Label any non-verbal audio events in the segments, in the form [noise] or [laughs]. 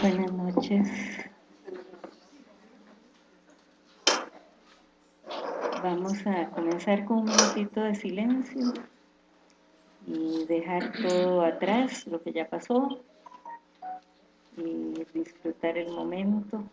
Buenas noches. Vamos a comenzar con un minutito de silencio y dejar todo atrás, lo que ya pasó, y disfrutar el momento.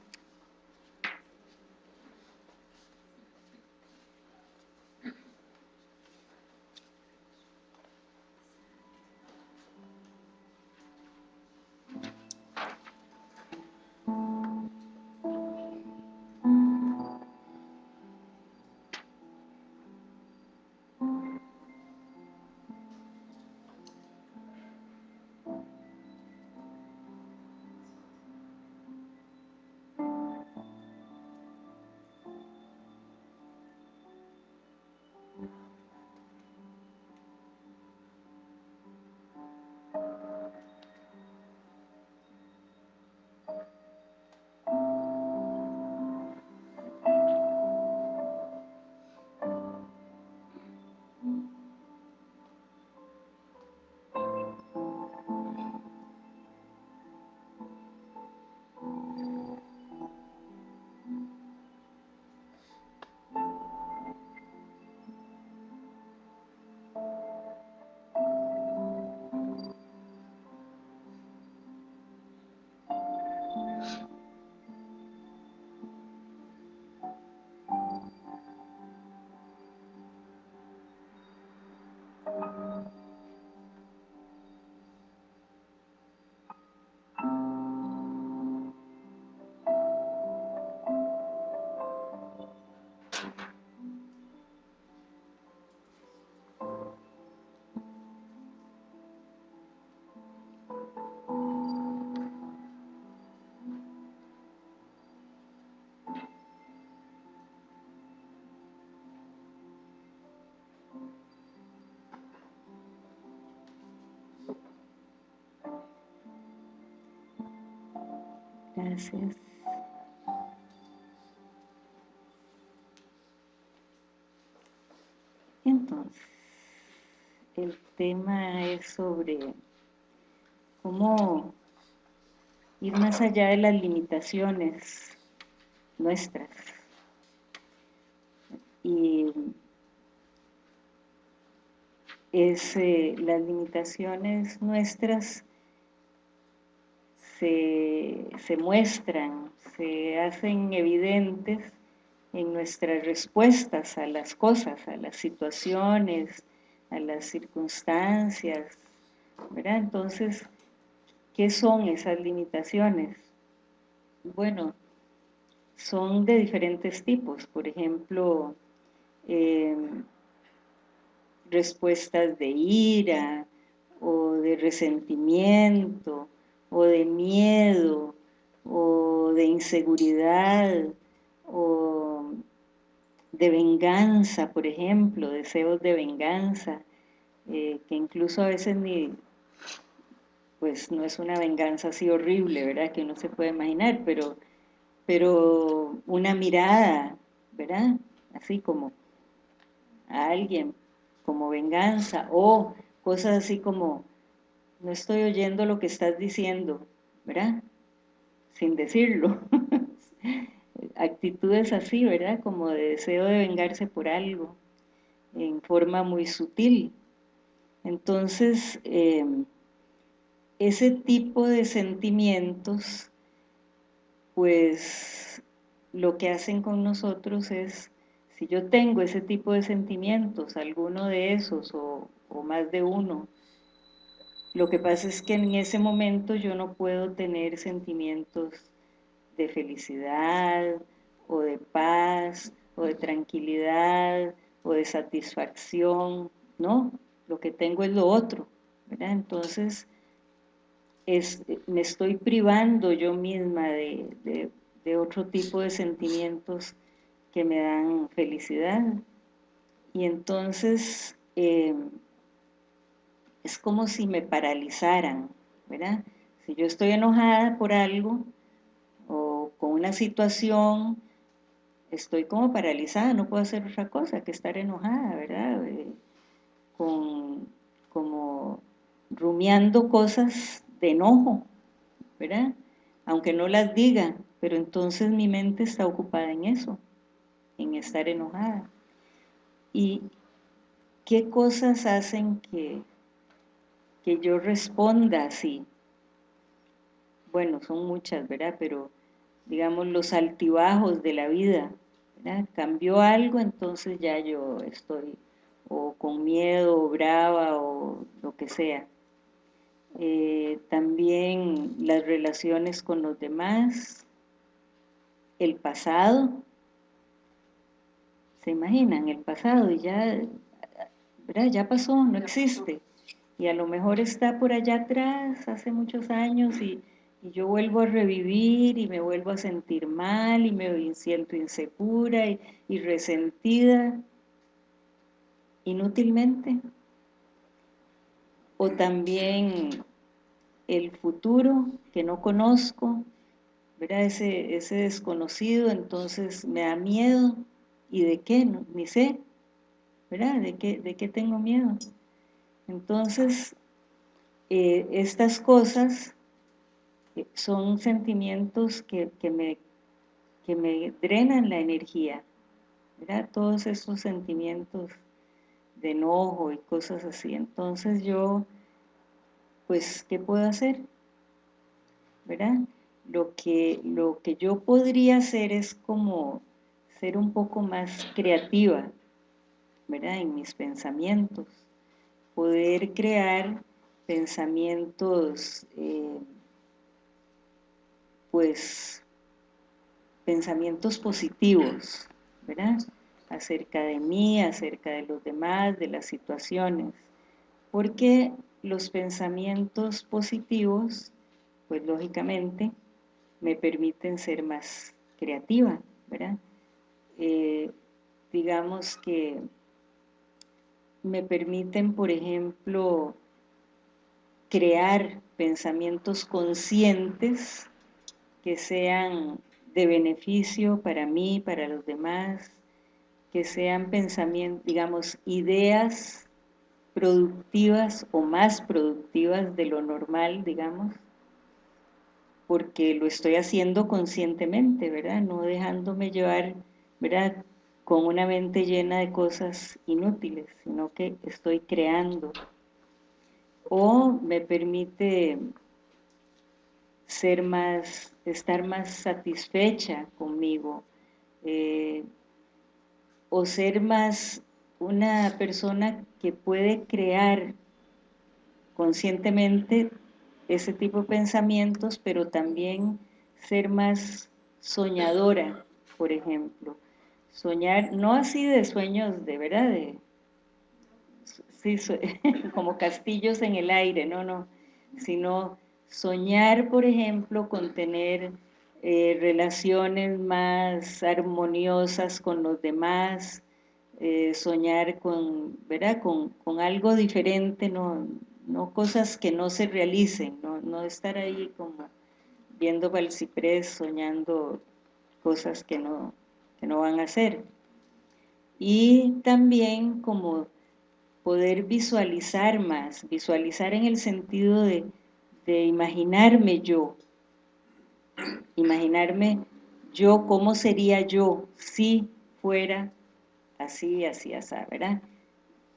Entonces, el tema es sobre cómo ir más allá de las limitaciones nuestras. Y es eh, las limitaciones nuestras se, muestran, se hacen evidentes en nuestras respuestas a las cosas, a las situaciones, a las circunstancias, ¿verdad? Entonces, ¿qué son esas limitaciones? Bueno, son de diferentes tipos, por ejemplo, em, respuestas de ira o de resentimiento o de miedo o de inseguridad o de venganza, por ejemplo, deseos de venganza, eh, que incluso a veces ni, pues no es una venganza así horrible, ¿verdad? Que uno se puede imaginar, pero, pero una mirada, ¿verdad? Así como a alguien, como venganza, o cosas así como no estoy oyendo lo que estás diciendo, ¿verdad? Sin decirlo. [laughs] Actitudes así, ¿verdad? Como de deseo de vengarse por algo, en forma muy sutil. Entonces, em, ese tipo de sentimientos, pues lo que hacen con nosotros es, si yo tengo ese tipo de sentimientos, alguno de esos o, o más de uno, lo que pasa es que en ese momento yo no puedo tener sentimientos de felicidad o de paz o de tranquilidad o de satisfacción, ¿no? Lo que tengo es lo otro, ¿verdad? Entonces, me estoy privando yo misma de, otro tipo de sentimientos que me dan felicidad. Y entonces, eh, es como si me paralizaran, ¿verdad? Si yo estoy enojada por algo o con una situación, estoy como paralizada, no puedo hacer otra cosa que estar enojada, ¿verdad? Eh, con, como rumiando cosas de enojo, ¿verdad? aunque no las diga, pero entonces mi mente está ocupada en eso, en estar enojada. ¿Y qué cosas hacen que, que yo responda así? Bueno, son muchas, ¿verdad? Pero digamos los altibajos de la vida, ¿verdad? Cambió algo, entonces ya yo estoy o con miedo, o brava, o lo que sea. Eh, también las relaciones con los demás, el pasado, se imaginan, el pasado y ya, ya pasó, no existe, y a lo mejor está por allá atrás, hace muchos años, y, yo vuelvo a revivir y me vuelvo a sentir mal y me siento insegura y, y resentida inútilmente. O también el futuro que no conozco, ¿verdad? Ese, ese desconocido, entonces me da miedo. ¿Y de qué? ni sé, ¿verdad? ¿De qué, de qué tengo miedo? Entonces, eh, estas cosas son sentimientos que, me, que me drenan la energía, ¿verdad? Todos esos sentimientos de enojo y cosas así. Entonces yo pues, ¿qué puedo hacer? ¿Verdad? Lo que, lo que yo podría hacer es como ser un poco más creativa, ¿verdad? En mis pensamientos. Poder crear pensamientos, eh, pues, pensamientos positivos. Acerca de mí, acerca de los demás, de las situaciones. Porque los pensamientos positivos, pues lógicamente, me permiten ser más creativa, ¿verdad? Eh, digamos que me permiten, por ejemplo, crear pensamientos conscientes que sean de beneficio para mí, para los demás, que sean pensamientos, digamos, ideas productivas o más productivas de lo normal, digamos, porque lo estoy haciendo conscientemente, ¿verdad? No dejándome llevar, ¿verdad? Con una mente llena de cosas inútiles, sino que estoy creando. O me permite ser más, estar más satisfecha conmigo, eh, o ser más una persona que puede crear conscientemente ese tipo de pensamientos, pero también ser más soñadora, por ejemplo. Soñar, no así de sueños de verdad, de, [laughs] como castillos en el aire, no, no, sino soñar, por ejemplo, con tener eh, relaciones más armoniosas con los demás, eh, soñar con, ¿verdad? Con, algo diferente, no, no cosas que no se realicen, no, estar ahí como viendo para soñando cosas que no, no van a hacer. Y también como poder visualizar más, visualizar en el sentido de, de imaginarme yo, imaginarme yo cómo sería yo si fuera así, así, así, ¿verdad?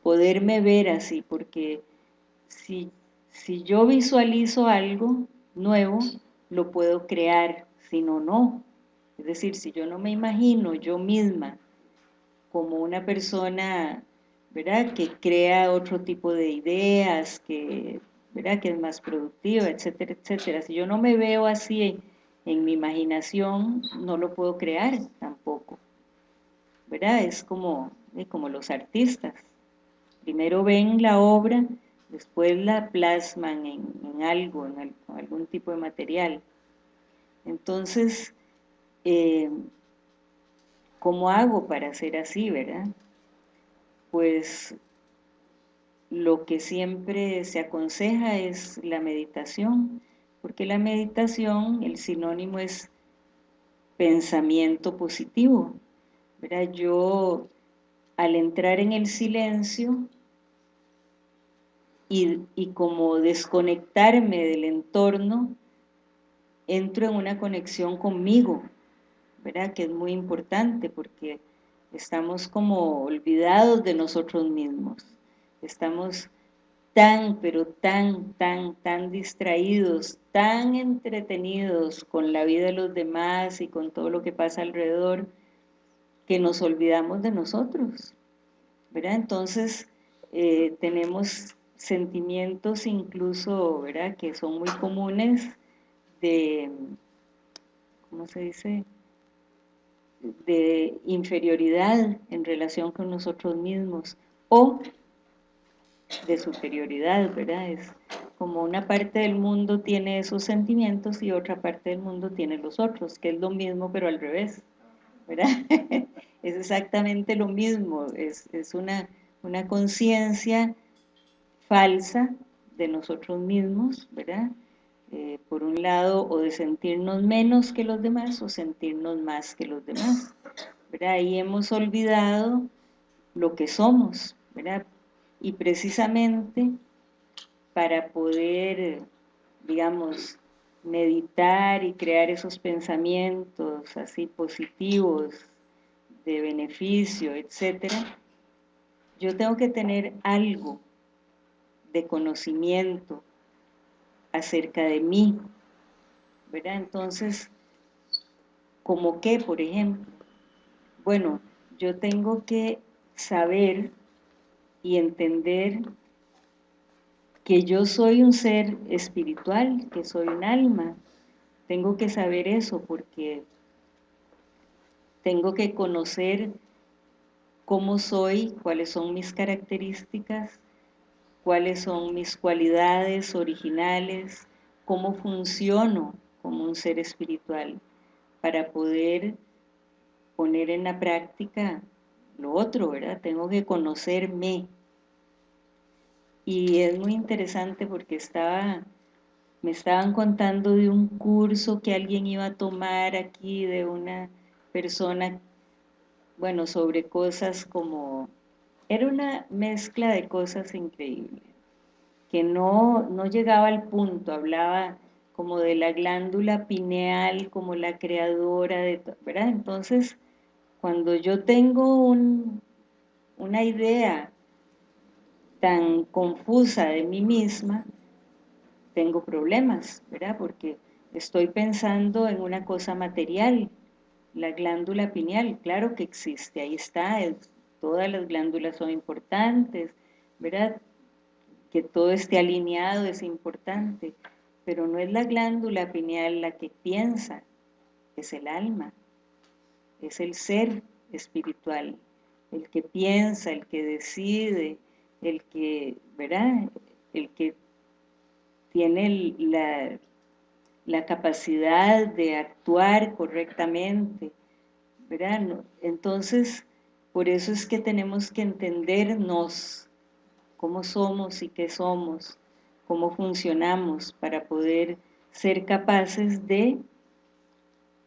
Poderme ver así, porque si, si yo visualizo algo nuevo, lo puedo crear, si no, no. Es decir, si yo no me imagino yo misma como una persona, ¿verdad?, que crea otro tipo de ideas, que, ¿verdad?, que es más productiva, etcétera, etcétera. Si yo no me veo así en, mi imaginación, no lo puedo crear tampoco. ¿verdad? Es como, como los artistas. Primero ven la obra, después la plasman en, algo, en, algún tipo de material. Entonces, eh, ¿cómo hago para hacer así, verdad? Pues lo que siempre se aconseja es la meditación, porque la meditación, el sinónimo es pensamiento positivo, yo al entrar en el silencio y, como desconectarme del entorno, entro en una conexión conmigo, ¿verdad? Que es muy importante porque estamos como olvidados de nosotros mismos, estamos tan, pero tan, tan, tan distraídos, tan entretenidos con la vida de los demás y con todo lo que pasa alrededor, que nos olvidamos de nosotros, ¿verdad? Entonces, eh, tenemos sentimientos incluso, ¿verdad?, que son muy comunes de, ¿cómo se dice?, de inferioridad en relación con nosotros mismos, o de superioridad, ¿verdad? Es como una parte del mundo tiene esos sentimientos y otra parte del mundo tiene los otros, que es lo mismo pero al revés, ¿verdad? [laughs] es exactamente lo mismo, es, una, una conciencia falsa de nosotros mismos, ¿verdad? Eh, por un lado, o de sentirnos menos que los demás o sentirnos más que los demás, ¿verdad? Ahí hemos olvidado lo que somos, y precisamente para poder, digamos, meditar y crear esos pensamientos así positivos, de beneficio, etcétera, yo tengo que tener algo de conocimiento acerca de mí, ¿verdad? Entonces, ¿como qué, por ejemplo? Bueno, yo tengo que saber y entender que yo soy un ser espiritual, que soy un alma. Tengo que saber eso porque tengo que conocer cómo soy, cuáles son mis características, cuáles son mis cualidades originales, cómo funciono como un ser espiritual para poder poner en la práctica lo otro, ¿verdad? Tengo que conocerme. Y es muy interesante porque estaba, me estaban contando de un curso que alguien iba a tomar aquí de una persona, bueno, sobre cosas como, era una mezcla de cosas increíbles, que no, no llegaba al punto, hablaba como de la glándula pineal, como la creadora de, ¿verdad? Entonces, cuando yo tengo una idea tan confusa de mí misma, tengo problemas, ¿verdad? Porque estoy pensando en una cosa material, la glándula pineal, claro que existe, ahí está, todas las glándulas son importantes, ¿verdad? Que todo esté alineado es importante, pero no es la glándula pineal la que piensa, es el alma es el ser espiritual, el que piensa, el que decide, el que, ¿verdad? El que tiene la, la capacidad de actuar correctamente, ¿verdad? Entonces, por eso es que tenemos que entendernos cómo somos y qué somos, cómo funcionamos para poder ser capaces de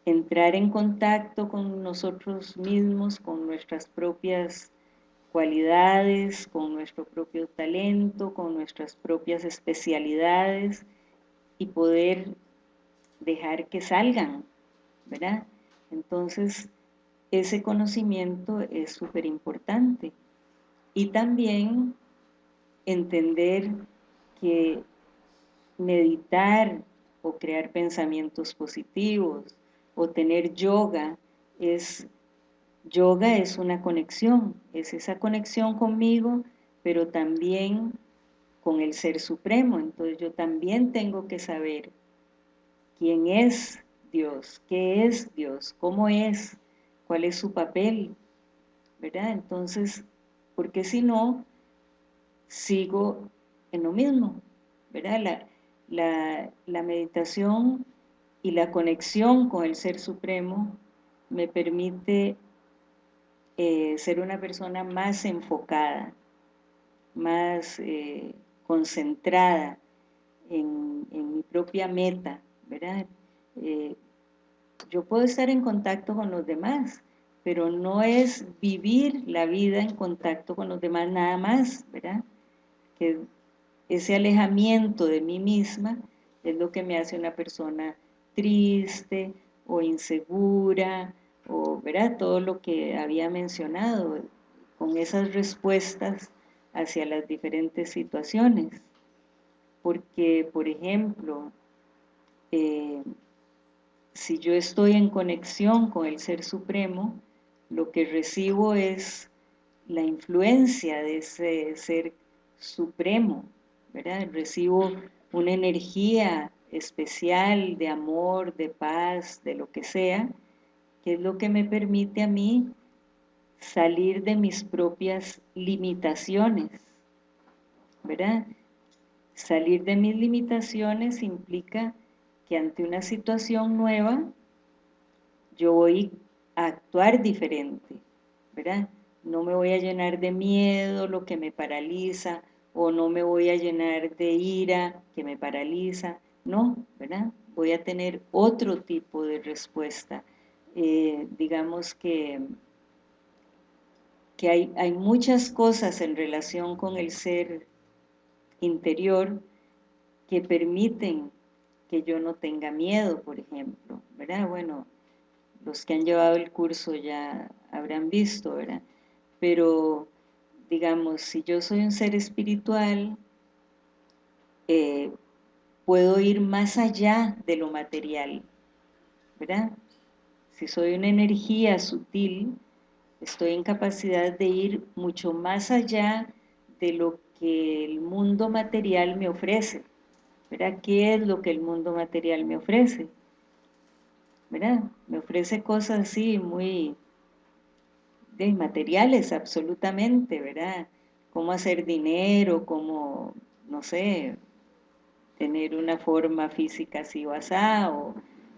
entrar en contacto con nosotros mismos, con nuestras propias cualidades, con nuestro propio talento, con nuestras propias especialidades y poder dejar que salgan, ¿verdad? Entonces, ese conocimiento es súper importante. Y también entender que meditar o crear pensamientos positivos, o tener yoga es yoga es una conexión, es esa conexión conmigo, pero también con el Ser Supremo. Entonces yo también tengo que saber quién es Dios, qué es Dios, cómo es, cuál es su papel, ¿verdad? Entonces, porque si no, sigo en lo mismo, ¿verdad? La, la, la meditación y la conexión con el Ser Supremo me permite eh, ser una persona más enfocada, más eh, concentrada en, mi propia meta, ¿verdad? Eh, yo puedo estar en contacto con los demás, pero no es vivir la vida en contacto con los demás nada más, ¿verdad? Que ese alejamiento de mí misma es lo que me hace una persona triste o insegura o ¿verdad? todo lo que había mencionado con esas respuestas hacia las diferentes situaciones porque por ejemplo eh, si yo estoy en conexión con el Ser Supremo lo que recibo es la influencia de ese Ser Supremo ¿verdad? recibo una energía especial de amor, de paz, de lo que sea, que es lo que me permite a mí salir de mis propias limitaciones, ¿verdad? Salir de mis limitaciones implica ante una situación nueva yo voy a actuar diferente, ¿verdad? No me voy a llenar de miedo, lo que me paraliza, o no me voy a llenar de ira que me paraliza, no, ¿verdad? Voy a tener otro tipo de respuesta. Eh, digamos que, que hay, hay muchas cosas en relación con el ser interior que permiten que yo no tenga miedo, por ejemplo, ¿verdad? Bueno, los que han llevado el curso ya habrán visto, ¿verdad? Pero digamos, si yo soy un ser espiritual, eh, puedo ir más allá de lo material, ¿verdad? Si soy una energía sutil, estoy en capacidad de ir mucho más allá de lo que el mundo material me ofrece, ¿verdad? ¿Qué es lo que el mundo material me ofrece? ¿verdad? Me ofrece cosas así muy de materiales absolutamente, ¿verdad? Cómo hacer dinero, cómo, no sé, tener una forma física así o asá, o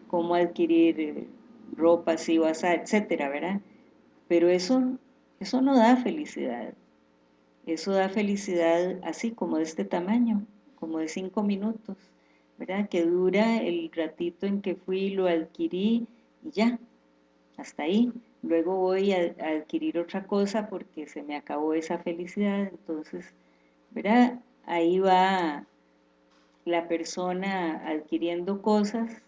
cómo adquirir ropa así o asá, etcétera, ¿verdad? Pero eso, eso no da felicidad. Eso da felicidad así como de este tamaño, como de cinco minutos, ¿verdad? Que dura el ratito en que fui, lo adquirí y ya, hasta ahí luego voy a, adquirir otra cosa porque se me acabó esa felicidad, entonces, ¿verdad? Ahí va la persona adquiriendo cosas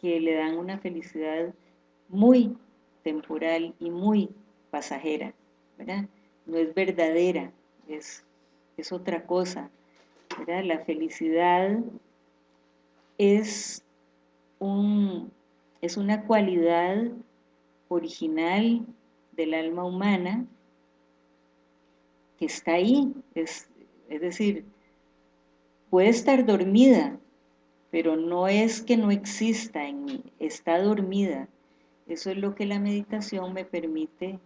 que le dan una felicidad muy temporal y muy pasajera, ¿verdad? No es verdadera, es, es otra cosa, ¿verdad? La felicidad es, un, es una cualidad original del alma humana que está ahí, es, es decir, puede estar dormida, pero no es que no exista en mí, está dormida. Eso es lo que la meditación me permite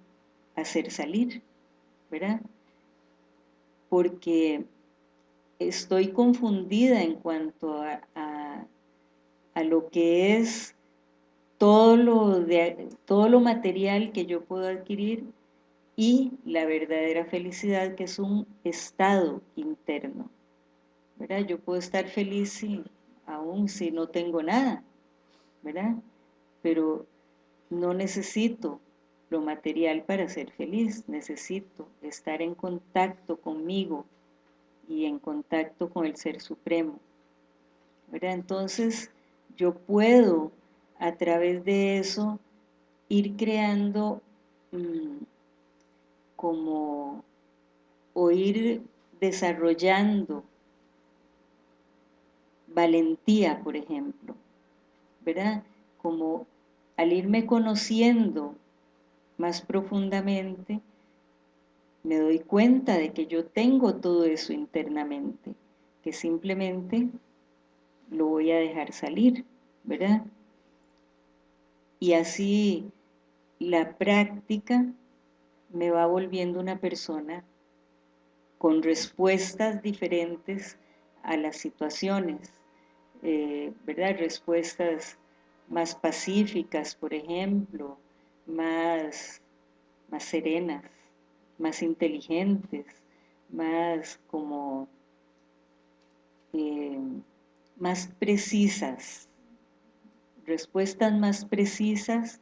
hacer salir, ¿verdad? Porque estoy confundida en cuanto a, a, lo que es todo lo, de, todo lo material que yo puedo adquirir y la verdadera felicidad que es un estado interno. ¿verdad? Yo puedo estar feliz aún si no tengo nada, ¿verdad? Pero no necesito lo material para ser feliz, necesito estar en contacto conmigo y en contacto con el Ser Supremo. ¿verdad? Entonces yo puedo a través de eso ir creando mm, como o ir desarrollando valentía, por ejemplo, ¿verdad? Como al irme conociendo más profundamente, me doy cuenta de que yo tengo todo eso internamente, que simplemente lo voy a dejar salir, ¿verdad? y así la práctica me va volviendo una persona con respuestas diferentes a las situaciones, eh, ¿verdad? Respuestas más pacíficas, por ejemplo, más, más serenas, más inteligentes, más como eh, más precisas, respuestas más precisas,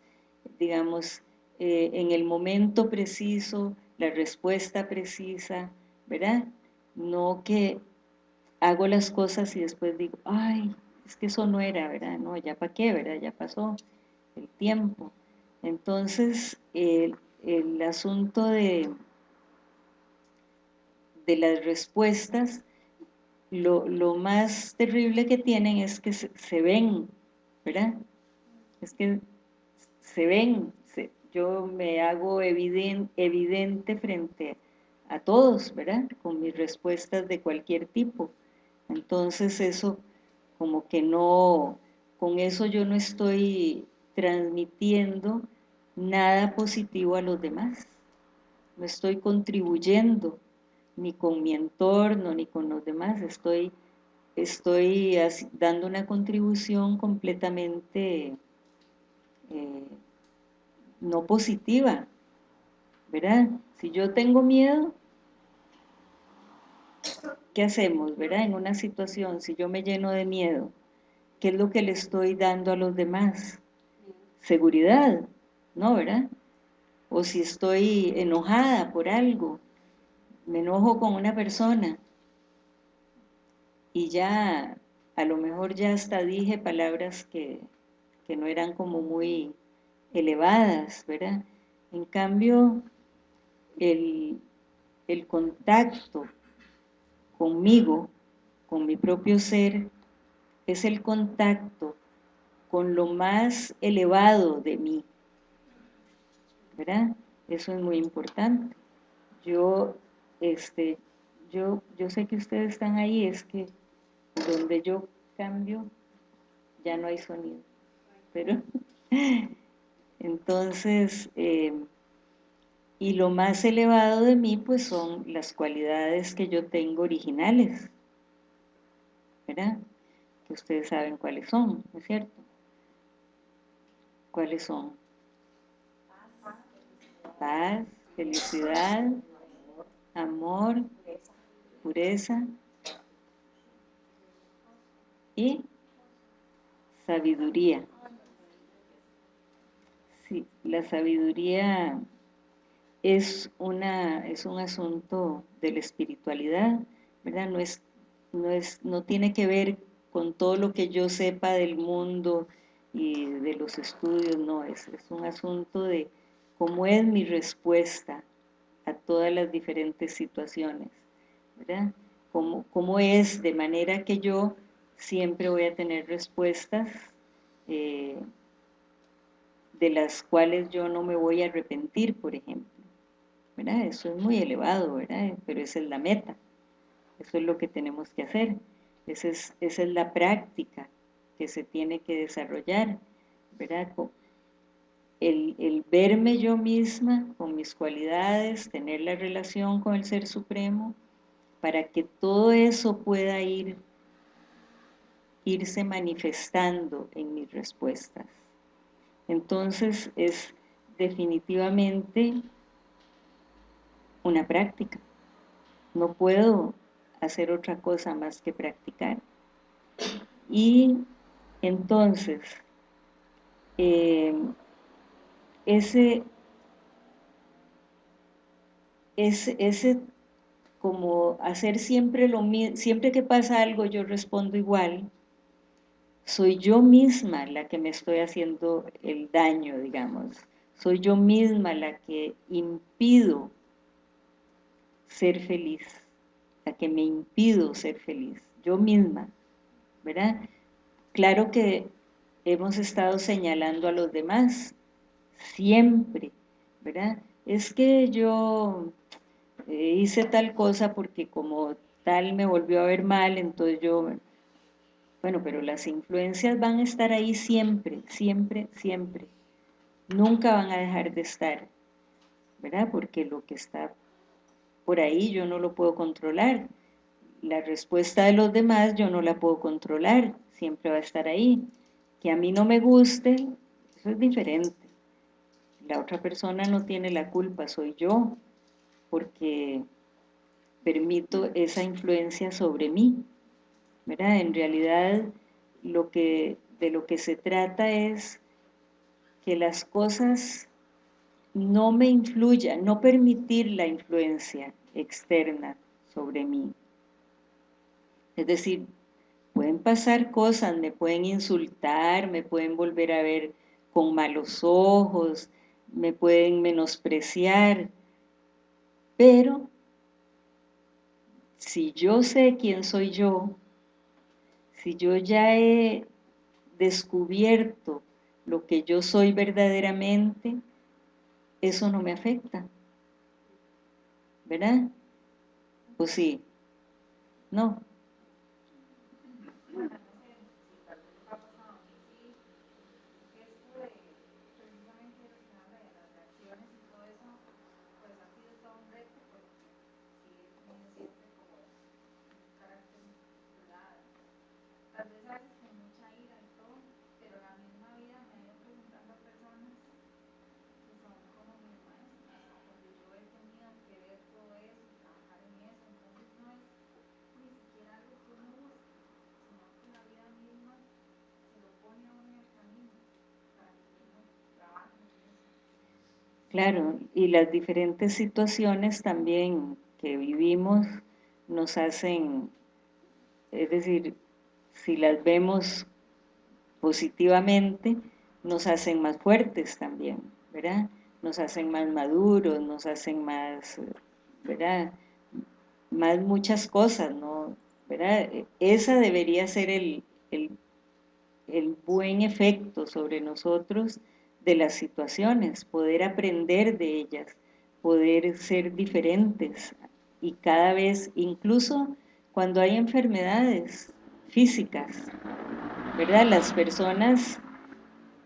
digamos, eh, en el momento preciso, la respuesta precisa, ¿verdad? No que hago las cosas y después digo, ay, es que eso no era, ¿verdad? No, ya para qué, ¿verdad? Ya pasó el tiempo. Entonces, el, asunto de, de las respuestas, lo, más terrible que tienen es que se, ven, ¿verdad? Es que se ven, yo me hago evidente, evidente frente a todos, ¿verdad? Con mis respuestas de cualquier tipo. Entonces eso como que no, con eso yo no estoy transmitiendo nada positivo a los demás. No estoy contribuyendo ni con mi entorno ni con los demás. Estoy, estoy dando una contribución completamente eh, no positiva. ¿Verdad? Si yo tengo miedo, ¿qué hacemos, verdad? En una situación, si yo me lleno de miedo, ¿qué es lo que le estoy dando a los demás? Seguridad, ¿no, verdad? O si estoy enojada por algo, me enojo con una persona y ya, a lo mejor ya hasta dije palabras que, que no eran como muy elevadas, ¿verdad? En cambio, el, el contacto conmigo, con mi propio ser, es el contacto con lo más elevado de mí. ¿Verdad? Eso es muy importante. Yo, este, yo, yo sé que ustedes están ahí, es que donde yo cambio ya no hay sonido. Pero, [laughs] entonces, eh, y lo más elevado de mí pues son las cualidades que yo tengo originales ¿verdad? que ustedes saben cuáles son, ¿no es cierto? ¿Cuáles son? paz, felicidad amor pureza y sabiduría sí, la sabiduría es, una, es un asunto de la espiritualidad, ¿verdad? No, es, no, es, no tiene que ver con todo lo que yo sepa del mundo y de los estudios, no, es, es un asunto de cómo es mi respuesta a todas las diferentes situaciones, ¿verdad? Cómo, cómo es, de manera que yo siempre voy a tener respuestas eh, de las cuales yo no me voy a arrepentir, por ejemplo. Eso es muy elevado, ¿verdad? Pero esa es la meta, eso es lo que tenemos que hacer, esa es, esa es la práctica que se tiene que desarrollar, ¿verdad? El, el, verme yo misma con mis cualidades, tener la relación con el Ser Supremo, para que todo eso pueda ir, irse manifestando en mis respuestas. Entonces es definitivamente una práctica. No puedo hacer otra cosa más que practicar. Y entonces, eh, ese, ese, ese como hacer siempre lo mismo, siempre que pasa algo yo respondo igual, soy yo misma la que me estoy haciendo el daño, digamos. Soy yo misma la que impido ser feliz, la que me impido ser feliz, yo misma, ¿verdad? Claro que hemos estado señalando a los demás, siempre, ¿verdad? Es que yo eh, hice tal cosa porque como tal me volvió a ver mal, entonces yo... Bueno, pero las influencias van a estar ahí siempre, siempre, siempre. Nunca van a dejar de estar, ¿verdad? Porque lo que está por ahí yo no lo puedo controlar. La respuesta de los demás yo no la puedo controlar, siempre va a estar ahí. Que a mí no me guste, eso es diferente. La otra persona no tiene la culpa, soy yo, porque permito esa influencia sobre mí. ¿verdad? En realidad, lo que, de lo que se trata es que las cosas no me influya, no permitir la influencia externa sobre mí. Es decir, pueden pasar cosas, me pueden insultar, me pueden volver a ver con malos ojos, me pueden menospreciar, pero si yo sé quién soy yo, si yo ya he descubierto lo que yo soy verdaderamente, eso no me afecta. ¿Verdad? ¿O sí? No. Claro, y las diferentes situaciones también que vivimos nos hacen, es decir, si las vemos positivamente, nos hacen más fuertes también, ¿verdad? Nos hacen más maduros, nos hacen más, ¿verdad? Más muchas cosas, ¿no? ¿verdad? Esa debería ser el, el, el buen efecto sobre nosotros de las situaciones, poder aprender de ellas, poder ser diferentes y cada vez, incluso cuando hay enfermedades físicas, ¿verdad? Las personas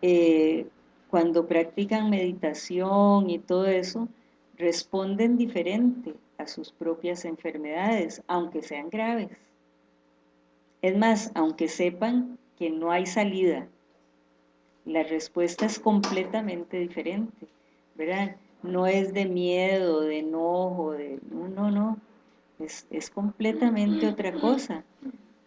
eh, cuando practican meditación y todo eso, responden diferente a sus propias enfermedades, aunque sean graves. Es más, aunque sepan que no hay salida, la respuesta es completamente diferente, ¿verdad? No es de miedo, de enojo, de... No, no, no. Es, es completamente otra cosa,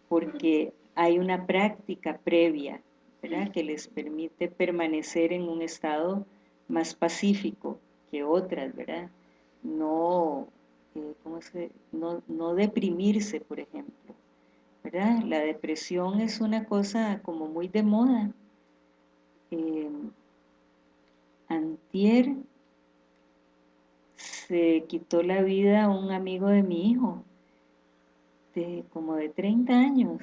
porque hay una práctica previa, ¿verdad? Que les permite permanecer en un estado más pacífico que otras, ¿verdad? No, eh, ¿cómo se, no, no deprimirse, por ejemplo, ¿verdad? La depresión es una cosa como muy de moda, antier se quitó la vida un amigo de mi hijo, de como de 30 años,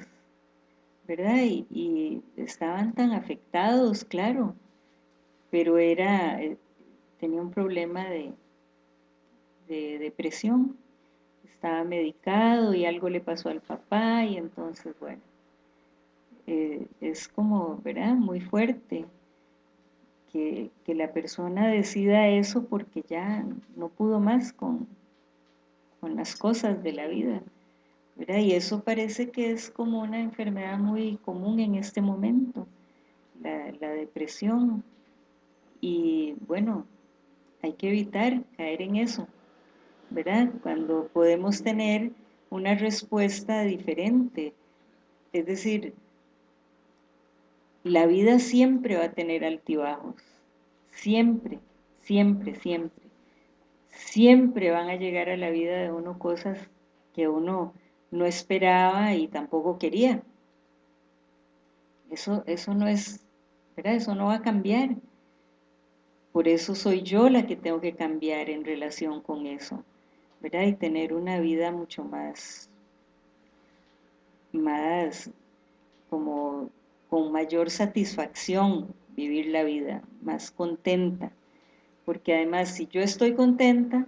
¿verdad? Y, estaban tan afectados, claro, pero era, eh, tenía un problema de, de depresión, estaba medicado y algo le pasó al papá y entonces, bueno, eh, es como, ¿verdad? Muy fuerte que, la persona decida eso porque ya no pudo más con, con las cosas de la vida. ¿verdad? Y eso parece que es como una enfermedad muy común en este momento, la, la depresión. Y bueno, hay que evitar caer en eso, ¿verdad? Cuando podemos tener una respuesta diferente, es decir, la vida siempre va a tener altibajos, siempre, siempre, siempre. Siempre van a llegar a la vida de uno cosas que uno no esperaba y tampoco quería. Eso, eso no es, ¿verdad? Eso no va a cambiar. Por eso soy yo la que tengo que cambiar en relación con eso, ¿verdad? Y tener una vida mucho más, más como con mayor satisfacción vivir la vida, más contenta. Porque además, si yo estoy contenta,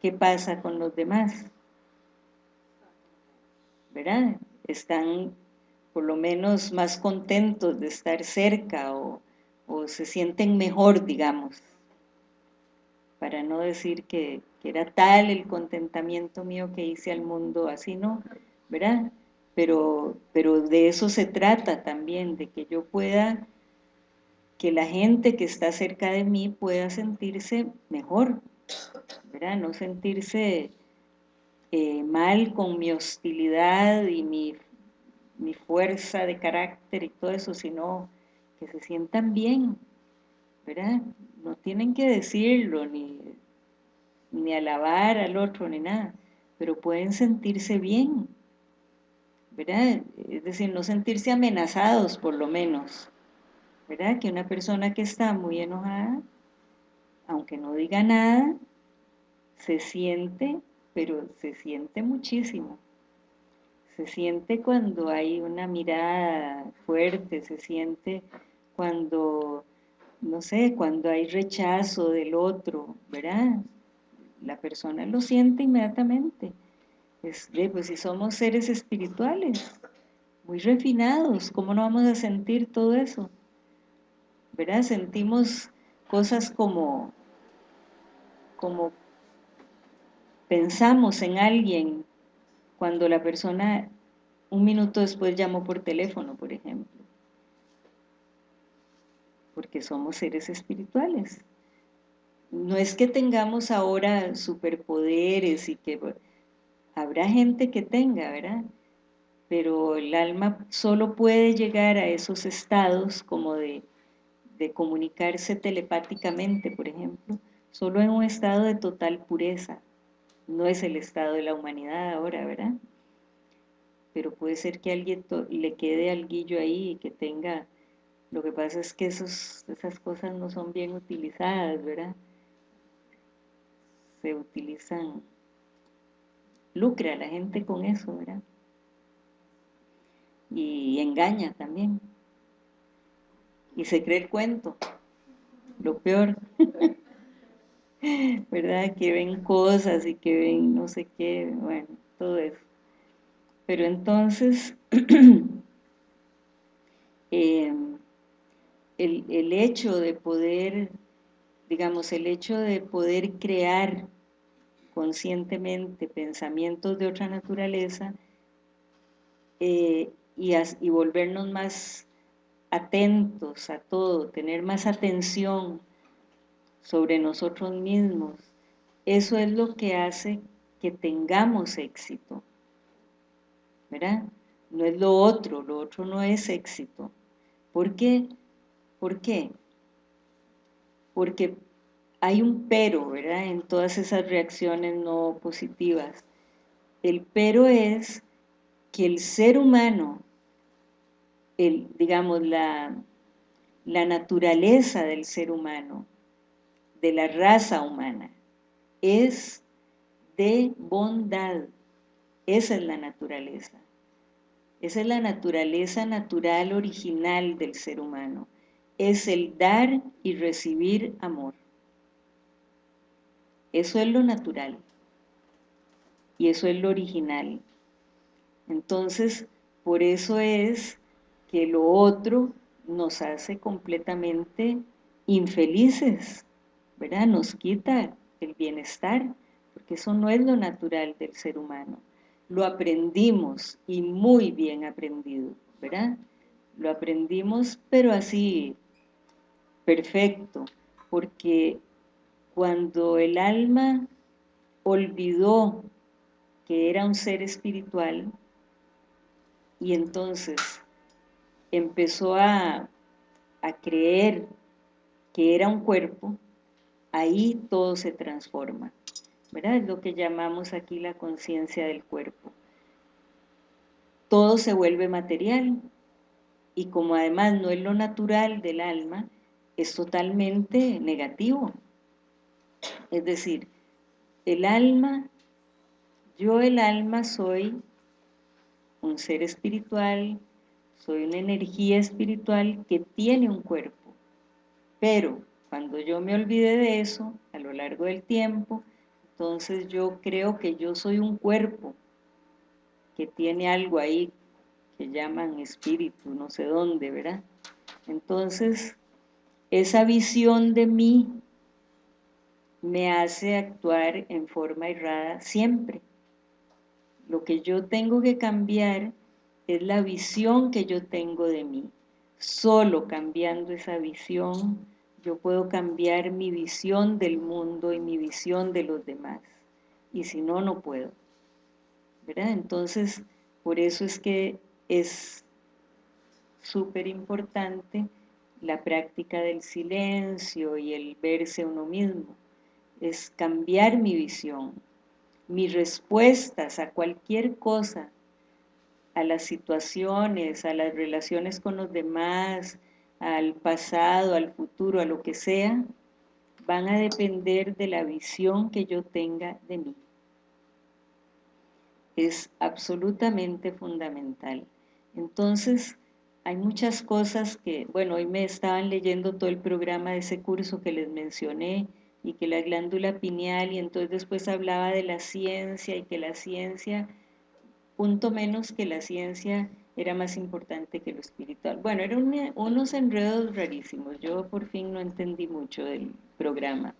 ¿qué pasa con los demás? ¿Verdad? Están por lo menos más contentos de estar cerca o, se sienten mejor, digamos. Para no decir que, que era tal el contentamiento mío que hice al mundo, así no, ¿verdad? Pero, pero de eso se trata también, de que yo pueda, que la gente que está cerca de mí pueda sentirse mejor, ¿verdad? No sentirse eh, mal con mi hostilidad y mi, mi fuerza de carácter y todo eso, sino que se sientan bien, ¿verdad? No tienen que decirlo, ni, ni alabar al otro, ni nada, pero pueden sentirse bien, Es decir, no sentirse amenazados por lo menos. Que una persona que está muy enojada, aunque no diga nada, se siente, pero se siente muchísimo. Se siente cuando hay una mirada fuerte, se siente cuando, no sé, cuando hay rechazo del otro, ¿verdad? La persona lo siente inmediatamente. Es, pues si somos seres espirituales, muy refinados, ¿cómo no vamos a sentir todo eso? ¿Verdad? Sentimos cosas como, como pensamos en alguien cuando la persona un minuto después llamó por teléfono, por ejemplo. Porque somos seres espirituales. No es que tengamos ahora superpoderes y que habrá gente que tenga, ¿verdad? Pero el alma solo puede llegar a esos estados como de, comunicarse telepáticamente, por ejemplo, solo en un estado de total pureza, no es el estado de la humanidad ahora, ¿verdad? Pero puede ser que alguien le quede alguillo ahí y que tenga... Lo que pasa es que esas cosas no son bien utilizadas, ¿verdad? Se utilizan... Lucra la gente con eso, ¿verdad? Y engaña también. Y se cree el cuento. Lo peor. [laughs] ¿verdad? Que ven cosas y que ven no sé qué, bueno, todo eso. Pero entonces, em, [clears throat] el, el hecho de poder, digamos, el hecho de poder crear conscientemente pensamientos de otra naturaleza eh, y, volvernos más atentos a todo, tener más atención sobre nosotros mismos, eso es lo que hace que tengamos éxito, ¿verdad? No es lo otro, lo otro no es éxito. ¿Por qué? ¿Por qué? Porque hay un pero, ¿verdad? En todas esas reacciones no positivas. El pero es que el ser humano, digamos, la naturaleza del ser humano, de la raza humana, es de bondad. Esa es la naturaleza. Esa es la naturaleza natural original del ser humano. Es el dar y recibir amor. Eso es lo natural. Y eso es lo original. Entonces, por eso es que lo otro nos hace completamente infelices. ¿verdad? Nos quita el bienestar, porque eso no es lo natural del ser humano. Lo aprendimos y muy bien aprendido, ¿verdad? Lo aprendimos, pero así, perfecto, porque cuando el alma olvidó que era un ser espiritual y entonces empezó a, a creer que era un cuerpo, ahí todo se transforma. ¿verdad? Es lo que llamamos aquí la conciencia del cuerpo. Todo se vuelve material y como además no es lo natural del alma, es totalmente negativo. Es decir, el alma, yo el alma soy un ser espiritual, soy una energía espiritual que tiene un cuerpo, pero cuando yo me olvide de eso, a lo largo del tiempo, entonces yo creo que yo soy un cuerpo que tiene algo ahí que llaman espíritu, no sé dónde, ¿verdad? Entonces, esa visión de mí me hace actuar en forma errada siempre. Lo que yo tengo que cambiar es la visión que yo tengo de mí. Solo cambiando esa visión yo puedo cambiar mi visión del mundo y mi visión de los demás. Y si no, no puedo. ¿Verdad? Entonces, por eso es que es súper importante la práctica del silencio y el verse uno mismo. Es cambiar mi visión, mis respuestas a cualquier cosa, a las situaciones, a las relaciones con los demás, al pasado, al futuro, a lo que sea, van a depender de la visión que yo tenga de mí. Es absolutamente fundamental. Entonces, hay muchas cosas que, bueno, hoy me estaban leyendo todo el programa de ese curso que les mencioné, y que la glándula pineal, y entonces después hablaba de la ciencia, y que la ciencia, punto menos que la ciencia era más importante que lo espiritual. Bueno, eran unos enredos rarísimos, yo por fin no entendí mucho del programa,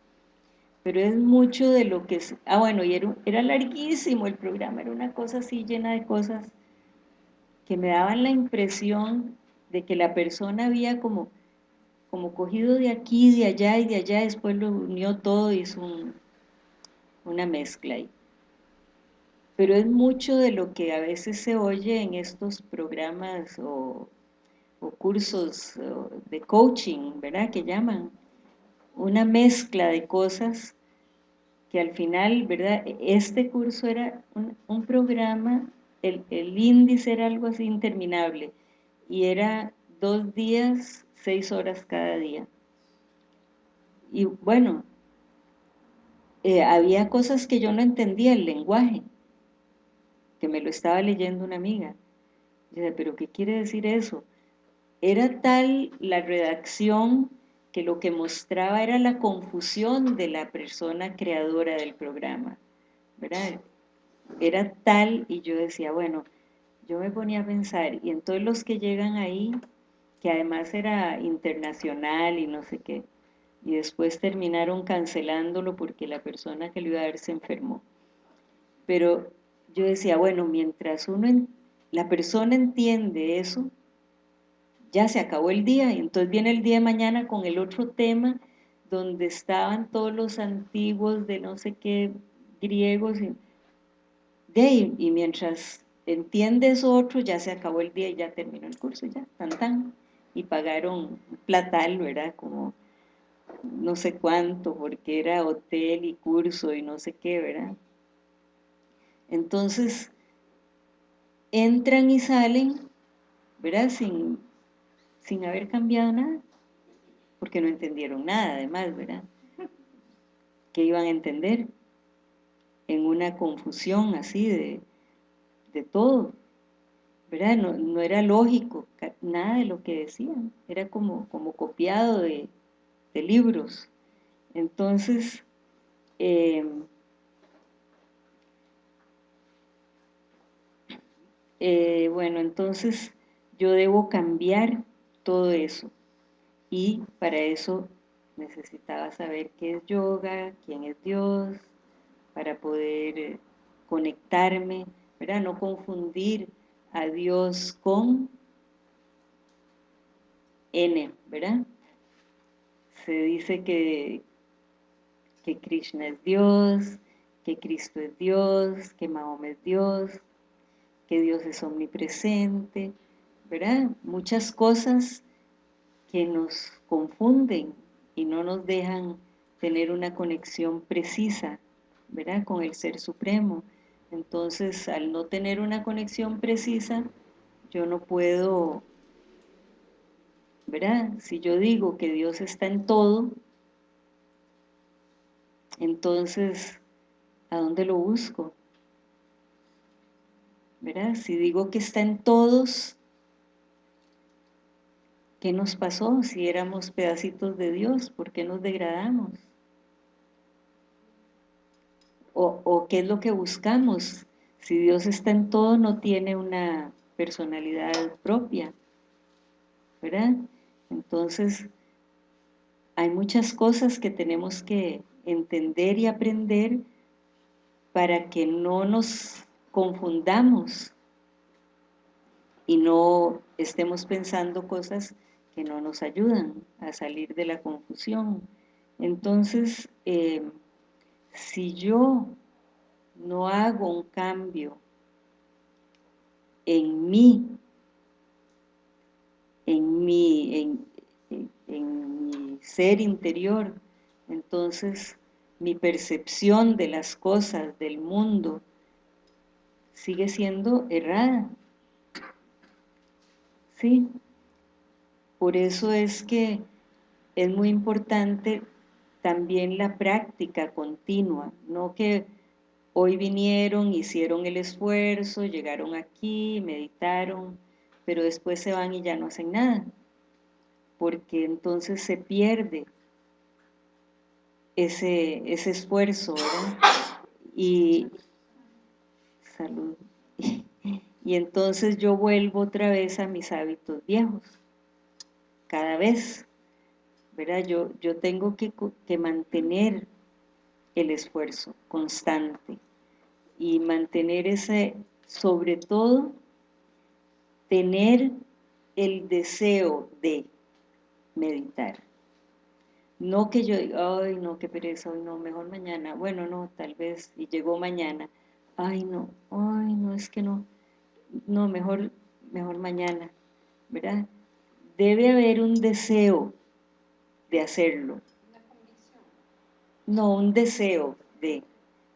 pero es mucho de lo que... Ah, bueno, y era, era larguísimo el programa, era una cosa así llena de cosas que me daban la impresión de que la persona había como, como cogido de aquí, de allá y de allá, después lo unió todo y hizo una mezcla ahí pero es mucho de lo que a veces se oye en estos programas o, cursos de coaching, ¿verdad? Que llaman una mezcla de cosas que al final, ¿verdad? Este curso era un, programa, el, índice era algo así interminable y era dos días, seis horas cada día. Y bueno, eh, había cosas que yo no entendía el lenguaje, que me lo estaba leyendo una amiga. Dice, pero ¿qué quiere decir eso? Era tal la redacción que lo que mostraba era la confusión de la persona creadora del programa, ¿verdad? Era tal, y yo decía, bueno, yo me ponía a pensar, y entonces los que llegan ahí, que además era internacional y no sé qué, y después terminaron cancelándolo porque la persona que lo iba a ver se enfermó. Pero yo decía, bueno, mientras uno, la persona entiende eso, ya se acabó el día, y entonces viene el día de mañana con el otro tema, donde estaban todos los antiguos de no sé qué griegos, y, de, y mientras otro, ya se acabó el día y ya terminó el curso, ya, tan tan, y pagaron platal, ¿verdad? Como no sé cuánto, porque era hotel y curso y no sé qué, ¿verdad? Entonces, entran y salen, ¿verdad? Sin, sin haber cambiado nada, porque no entendieron nada además, ¿verdad? ¿Qué iban a entender? En una confusión así de, de todo, ¿verdad? No, era lógico nada de lo que decían, era como, como copiado de, de libros. Entonces, eh, Eh, bueno, entonces yo debo cambiar todo eso. Y para eso necesitaba saber qué es yoga, quién es Dios, para poder eh, conectarme, ¿verdad? No confundir a Dios con N, ¿verdad? Se dice que, que Krishna es Dios, que Cristo es Dios, que Mahoma es Dios, que Dios es omnipresente, ¿verdad? Muchas cosas que nos confunden y no nos dejan tener una conexión precisa, ¿verdad? Con el Ser Supremo. Entonces, al no tener una conexión precisa, yo no puedo, ¿verdad? Si yo digo que Dios está en todo, entonces, ¿a dónde lo busco? Si digo que está en todos, ¿qué nos pasó si éramos pedacitos de Dios? ¿Por qué nos degradamos? O, qué es lo que buscamos. Si Dios está en todo, no tiene una personalidad propia, ¿verdad? Entonces, hay muchas cosas que tenemos que entender y aprender para que no nos confundamos y no estemos pensando cosas que no nos ayudan a salir de la confusión. Entonces, eh, si yo no hago un cambio en mí, en mi, en mi ser interior, entonces mi percepción de las cosas, del mundo, sigue siendo errada, ¿sí? Por eso es que es muy importante también la práctica continua, no que hoy vinieron, hicieron el esfuerzo, llegaron aquí, meditaron, pero después se van y ya no hacen nada, porque entonces se pierde ese, ese esfuerzo, ¿verdad? Y. Y entonces yo vuelvo otra vez a mis hábitos viejos, cada vez, ¿verdad? Yo, yo tengo que, que mantener el esfuerzo constante y mantener ese, sobre todo, tener el deseo de meditar. No que yo diga, ay, no, qué pereza, hoy no, mejor mañana. Bueno, no, tal vez, y llegó mañana. Ay, no, ay, no, es que no. No, mejor, mejor mañana, ¿verdad? Debe haber un deseo de hacerlo. No, un deseo de,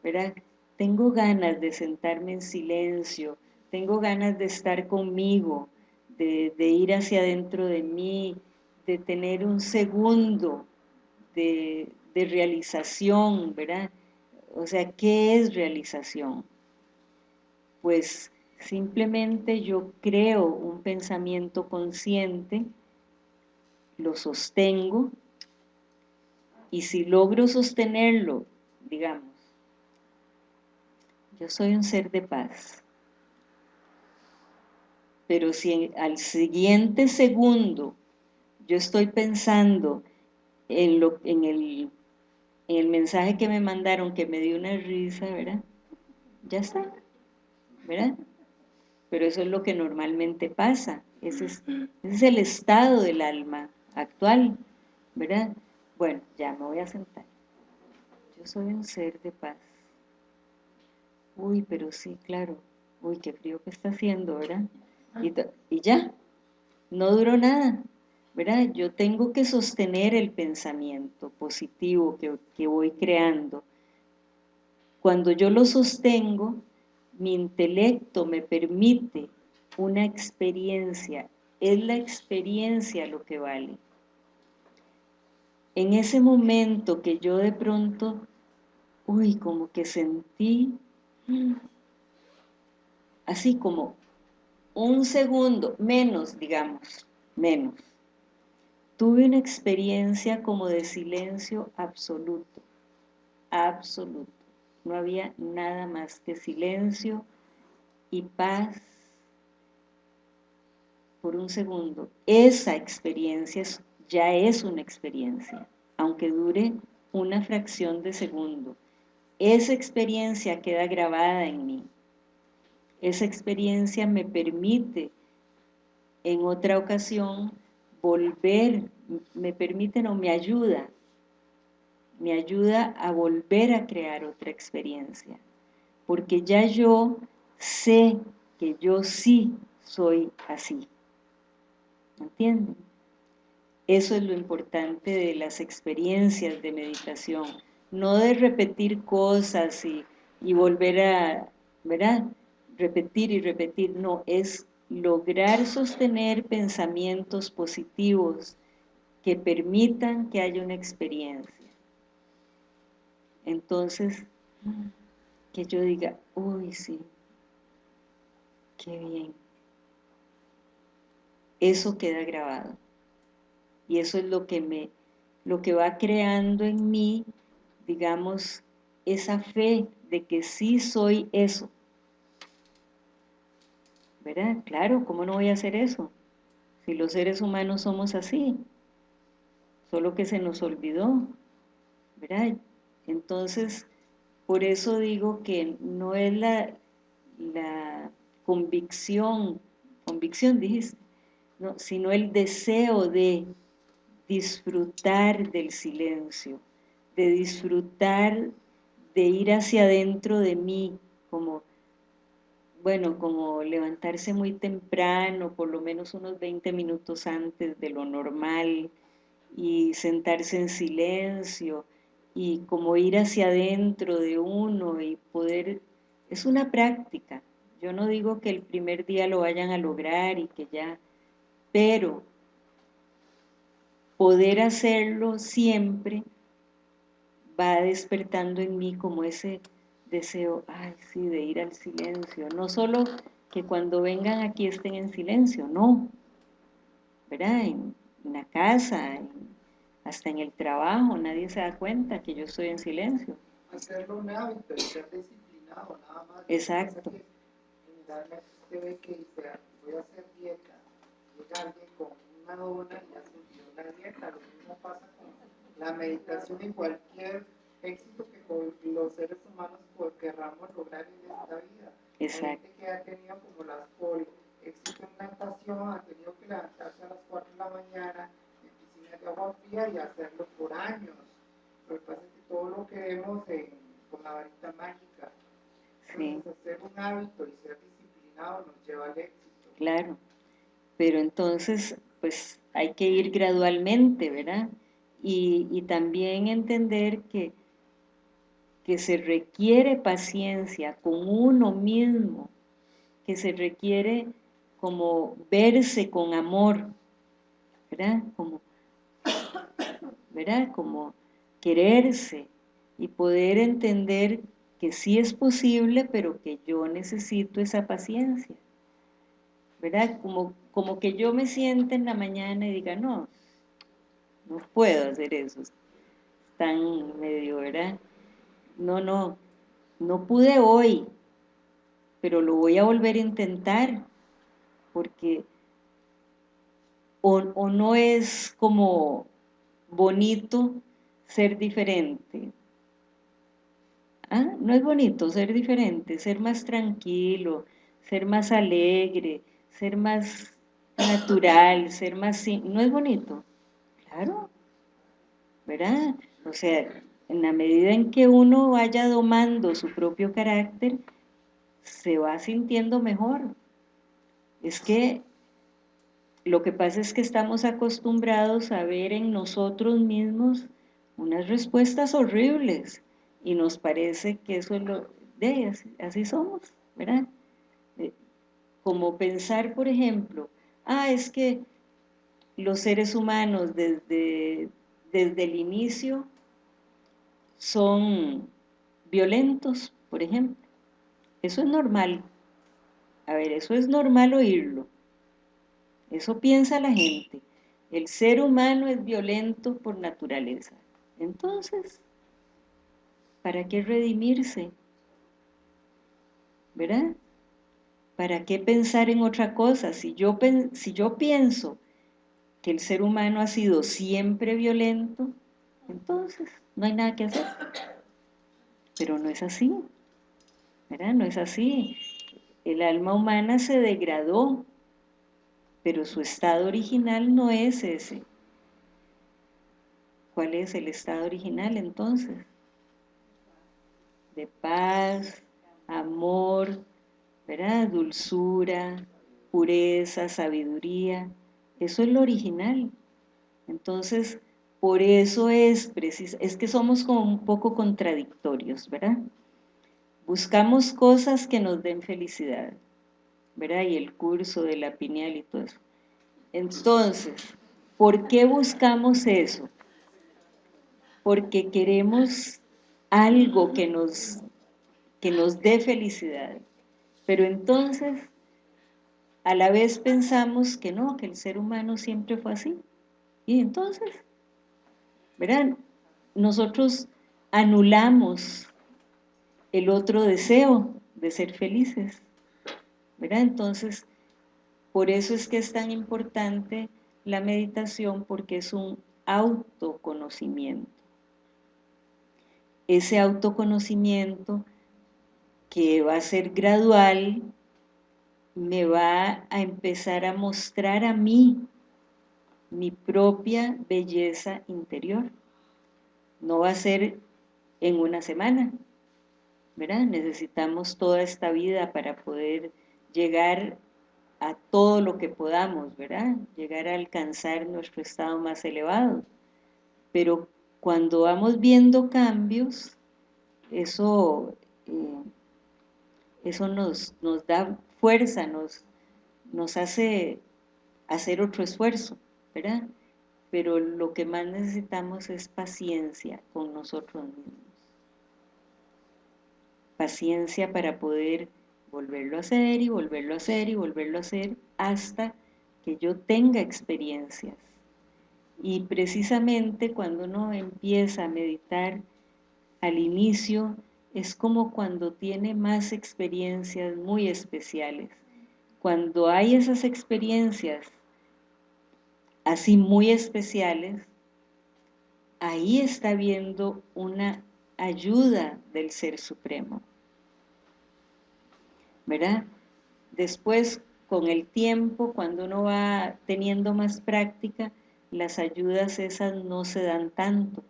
¿verdad? Tengo ganas de sentarme en silencio, tengo ganas de estar conmigo, de, de ir hacia adentro de mí, de tener un segundo de, realización, ¿verdad? O sea, ¿qué es realización? Pues simplemente yo creo un pensamiento consciente, lo sostengo, y si logro sostenerlo, digamos, yo soy un ser de paz. Pero si al siguiente segundo yo estoy pensando en, lo, en, el, en el mensaje que me mandaron, que me dio una risa, ¿verdad? Ya está, ¿verdad? Pero eso es lo que normalmente pasa, ese es, ese es el estado del alma actual, ¿verdad? Bueno, ya me voy a sentar. Yo soy un ser de paz. Uy, pero sí, claro. Uy, qué frío que está haciendo, ¿verdad? Y, y ya, no duró nada. ¿verdad? Yo tengo que sostener el pensamiento positivo que, que voy creando. Cuando yo lo sostengo, mi intelecto me permite una experiencia, es la experiencia lo que vale. En ese momento que yo de pronto, uy, como que sentí, así como un segundo, menos, digamos, menos, tuve una experiencia como de silencio absoluto, absoluto. No había nada más que silencio y paz por un segundo. Esa experiencia ya es una experiencia, aunque dure una fracción de segundo. Esa experiencia queda grabada en mí. Esa experiencia me permite en otra ocasión volver, me permite, o me ayuda, me ayuda a volver a crear otra experiencia, porque ya yo sé que yo sí soy así, ¿entienden? Eso es lo importante de las experiencias de meditación, no de repetir cosas y, y volver a, ¿verdad? Repetir y repetir, no, es lograr sostener pensamientos positivos que permitan que haya una experiencia. Entonces, que yo diga, uy, sí, qué bien. Eso queda grabado. Y eso es lo que me, lo que va creando en mí, digamos, esa fe de que sí soy eso ¿verdad? Claro, ¿cómo no voy a hacer eso? Si los seres humanos somos así, solo que se nos olvidó, ¿verdad? Entonces, por eso digo que no es la, la convicción, convicción dijiste, no, sino el deseo de disfrutar del silencio, de disfrutar de ir hacia adentro de mí, como bueno, como levantarse muy temprano, por lo menos unos 20 minutos antes de lo normal, y sentarse en silencio, y como ir hacia adentro de uno y poder... Es una práctica. Yo no digo que el primer día lo vayan a lograr y que ya... pero poder hacerlo siempre va despertando en mí como ese deseo, ay sí, de ir al silencio, no solo que cuando vengan aquí estén en silencio, no, ¿verdad? En, la casa, hasta en el trabajo, nadie se da cuenta que yo estoy en silencio. Hacerlo un hábito ser disciplinado, nada más. Exacto. Generalmente usted ve que dice, voy a hacer dieta, llega alguien con una dona y hace dieta, lo mismo pasa con la meditación y cualquier éxito que los seres humanos querramos lograr en esta vida. Exacto. Gente que ha tenido como las poli, éxito en natación, ha tenido que levantarse a las 4 de la mañana en piscinas de agua fría y hacerlo por años. Lo que pasa es que todo lo que vemos con la varita mágica, sí. hacer un hábito y ser disciplinado nos lleva al éxito. Claro, pero entonces pues hay que ir gradualmente, ¿verdad? Y, también entender que que se requiere paciencia con uno mismo, que se requiere como verse con amor, ¿verdad? Como, ¿verdad? Como quererse y poder entender que sí es posible, pero que yo necesito esa paciencia, ¿verdad? Como, como que yo me siente en la mañana y diga, no, no puedo hacer eso, es tan medio, ¿verdad? no, no, no pude hoy, pero lo voy a volver a intentar, porque o, no es como bonito ser diferente. ¿Ah? No es bonito ser diferente, ser más tranquilo, ser más alegre, ser más natural, ser más... ¿No es bonito? Claro, ¿verdad? O sea, en la medida en que uno vaya domando su propio carácter, se va sintiendo mejor. Es que lo que pasa es que estamos acostumbrados a ver en nosotros mismos unas respuestas horribles y nos parece que eso es lo de así, así somos, ¿verdad? Como pensar, por ejemplo, ah, es que los seres humanos desde, desde el inicio son violentos, por ejemplo. Eso es normal. A ver, eso es normal oírlo. Eso piensa la gente. El ser humano es violento por naturaleza. Entonces, ¿para qué redimirse? ¿Verdad? ¿Para qué pensar en otra cosa? Si yo, si yo pienso que el ser humano ha sido siempre violento, entonces no hay nada que hacer. Pero no es así, ¿verdad? No es así. El alma humana se degradó, pero su estado original no es ese. ¿Cuál es el estado original entonces? De paz, amor, ¿verdad? Dulzura, pureza, sabiduría. Eso es lo original. Entonces, por eso es es que somos como un poco contradictorios, ¿verdad? Buscamos cosas que nos den felicidad, ¿verdad? Y el curso de la pineal y todo eso. Entonces, ¿por qué buscamos eso? Porque queremos algo que nos, que nos dé felicidad. Pero entonces, a la vez pensamos que no, que el ser humano siempre fue así. Y entonces, ¿verdad? Nosotros anulamos el otro deseo de ser felices, ¿verdad? Entonces, por eso es que es tan importante la meditación porque es un autoconocimiento. Ese autoconocimiento que va a ser gradual me va a empezar a mostrar a mí mi propia belleza interior. No va a ser en una semana, ¿verdad? Necesitamos toda esta vida para poder llegar a todo lo que podamos, ¿verdad? Llegar a alcanzar nuestro estado más elevado. Pero cuando vamos viendo cambios, eso, eh, eso nos, nos da fuerza, nos, nos hace hacer otro esfuerzo, ¿verdad? Pero lo que más necesitamos es paciencia con nosotros mismos. Paciencia para poder volverlo a hacer y volverlo a hacer y volverlo a hacer hasta que yo tenga experiencias. Y precisamente cuando uno empieza a meditar al inicio, es como cuando tiene más experiencias muy especiales. Cuando hay esas experiencias así muy especiales, ahí está viendo una ayuda del Ser Supremo. ¿Verdad? Después, con el tiempo, cuando uno va teniendo más práctica, las ayudas esas no se dan tanto,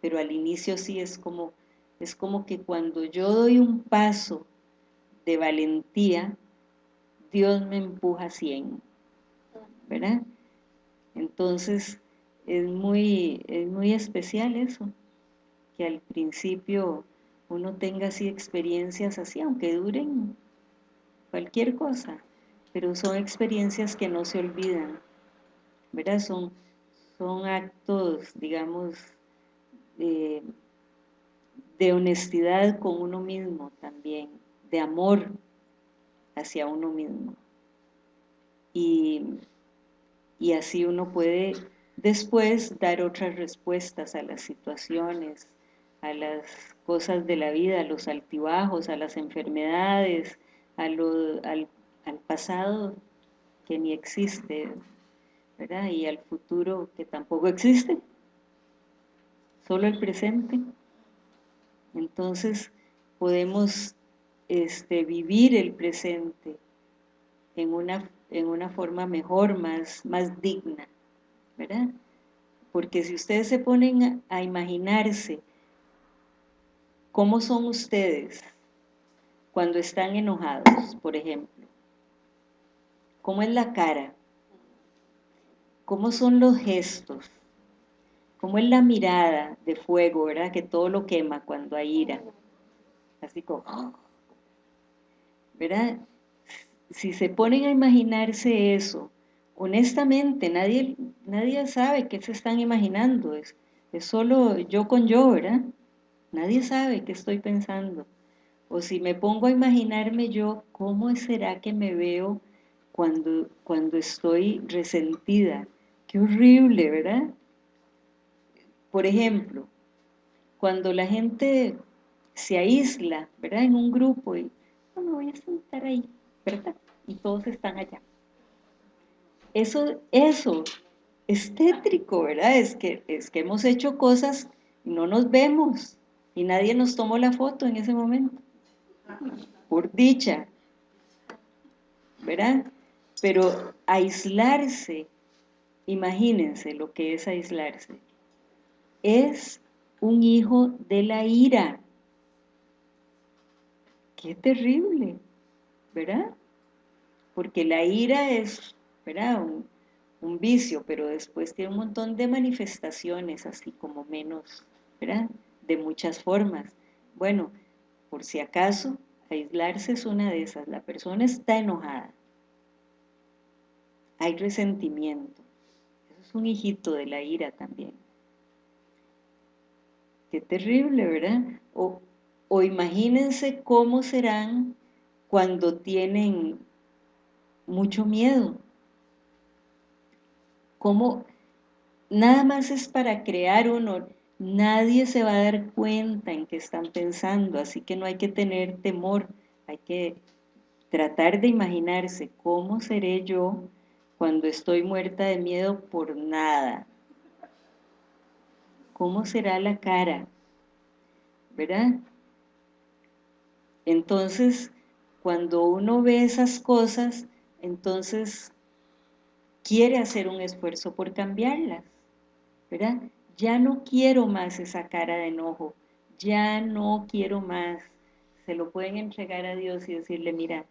pero al inicio sí es como es como que cuando yo doy un paso de valentía, Dios me empuja a 100, ¿verdad? Entonces, es muy, es muy especial eso, que al principio uno tenga así experiencias así, aunque duren cualquier cosa, pero son experiencias que no se olvidan, ¿verdad? Son, son actos, digamos, eh, de honestidad con uno mismo también, de amor hacia uno mismo. Y, y así uno puede después dar otras respuestas a las situaciones, a las cosas de la vida, a los altibajos, a las enfermedades, a lo, al, al pasado que ni existe, ¿verdad? Y al futuro que tampoco existe, solo el presente. Entonces podemos este, vivir el presente en una, en una forma mejor, más, más digna, ¿verdad? Porque si ustedes se ponen a, imaginarse cómo son ustedes cuando están enojados, por ejemplo, cómo es la cara, cómo son los gestos, como es la mirada de fuego, ¿verdad? Que todo lo quema cuando hay ira. Así como, ¿verdad? Si se ponen a imaginarse eso, honestamente nadie, nadie sabe qué se están imaginando, es, es solo yo con yo, ¿verdad? Nadie sabe qué estoy pensando. O si me pongo a imaginarme yo, ¿cómo será que me veo cuando, cuando estoy resentida? Qué horrible, ¿verdad? Por ejemplo, cuando la gente se aísla, ¿verdad? En un grupo y no me voy a sentar ahí, ¿verdad? Y todos están allá. Eso, eso es tétrico, ¿verdad? Es que, es que hemos hecho cosas y no nos vemos y nadie nos tomó la foto en ese momento. Por dicha, ¿verdad? Pero aislarse, imagínense lo que es aislarse es un hijo de la ira. Qué terrible, ¿verdad? Porque la ira es, ¿verdad? Un, vicio, pero después tiene un montón de manifestaciones, así como menos, ¿verdad? De muchas formas. Bueno, por si acaso, aislarse es una de esas. La persona está enojada. Hay resentimiento. Eso es un hijito de la ira también. Qué terrible, ¿verdad? O, o imagínense cómo serán cuando tienen mucho miedo. Cómo nada más es para crear uno, nadie se va a dar cuenta en qué están pensando, así que no hay que tener temor, hay que tratar de imaginarse cómo seré yo cuando estoy muerta de miedo por nada, cómo será la cara, ¿verdad? Entonces, cuando uno ve esas cosas, entonces quiere hacer un esfuerzo por cambiarlas, ¿verdad? Ya no quiero más esa cara de enojo, ya no quiero más. Se lo pueden entregar a Dios y decirle, mira,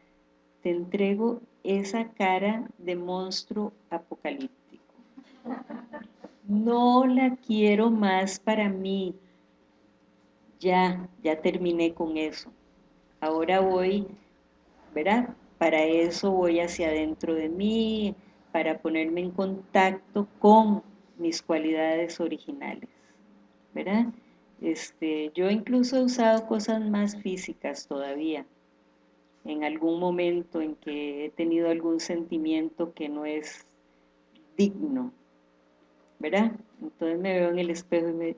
te entrego esa cara de monstruo apocalíptico no la quiero más para mí. Ya, ya terminé con eso. Ahora voy, ¿verdad? Para eso voy hacia adentro de mí, para ponerme en contacto con mis cualidades originales, ¿verdad? Este, yo incluso he usado cosas más físicas todavía, en algún momento en que he tenido algún sentimiento que no es digno, ¿verdad? Entonces me veo en el espejo y me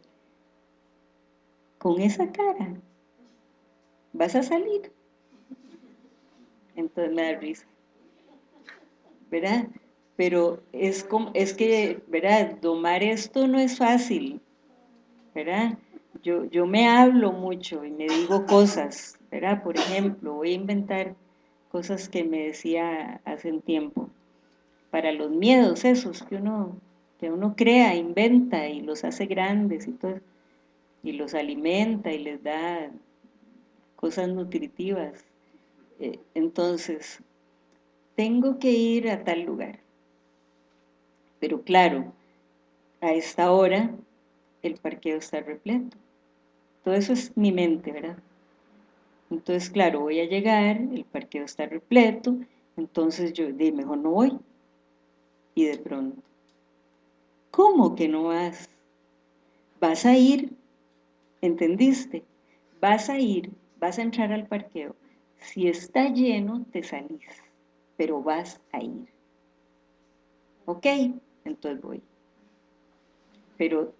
con esa cara, vas a salir. Entonces me da risa. ¿Verdad? Pero es, como, es que, ¿verdad? Domar esto no es fácil, ¿verdad? Yo, yo me hablo mucho y me digo cosas, ¿verdad? Por ejemplo, voy a inventar cosas que me decía hace un tiempo. Para los miedos esos que uno, que uno crea, inventa y los hace grandes y todo, y los alimenta y les da cosas nutritivas. Eh, entonces, tengo que ir a tal lugar. Pero claro, a esta hora el parqueo está repleto. Todo eso es mi mente, ¿verdad? Entonces, claro, voy a llegar, el parqueo está repleto, entonces yo de mejor no voy. Y de pronto, ¿cómo que no vas? Vas a ir, ¿entendiste? Vas a ir, vas a entrar al parqueo. Si está lleno, te salís, pero vas a ir. ¿Ok? Entonces voy. Pero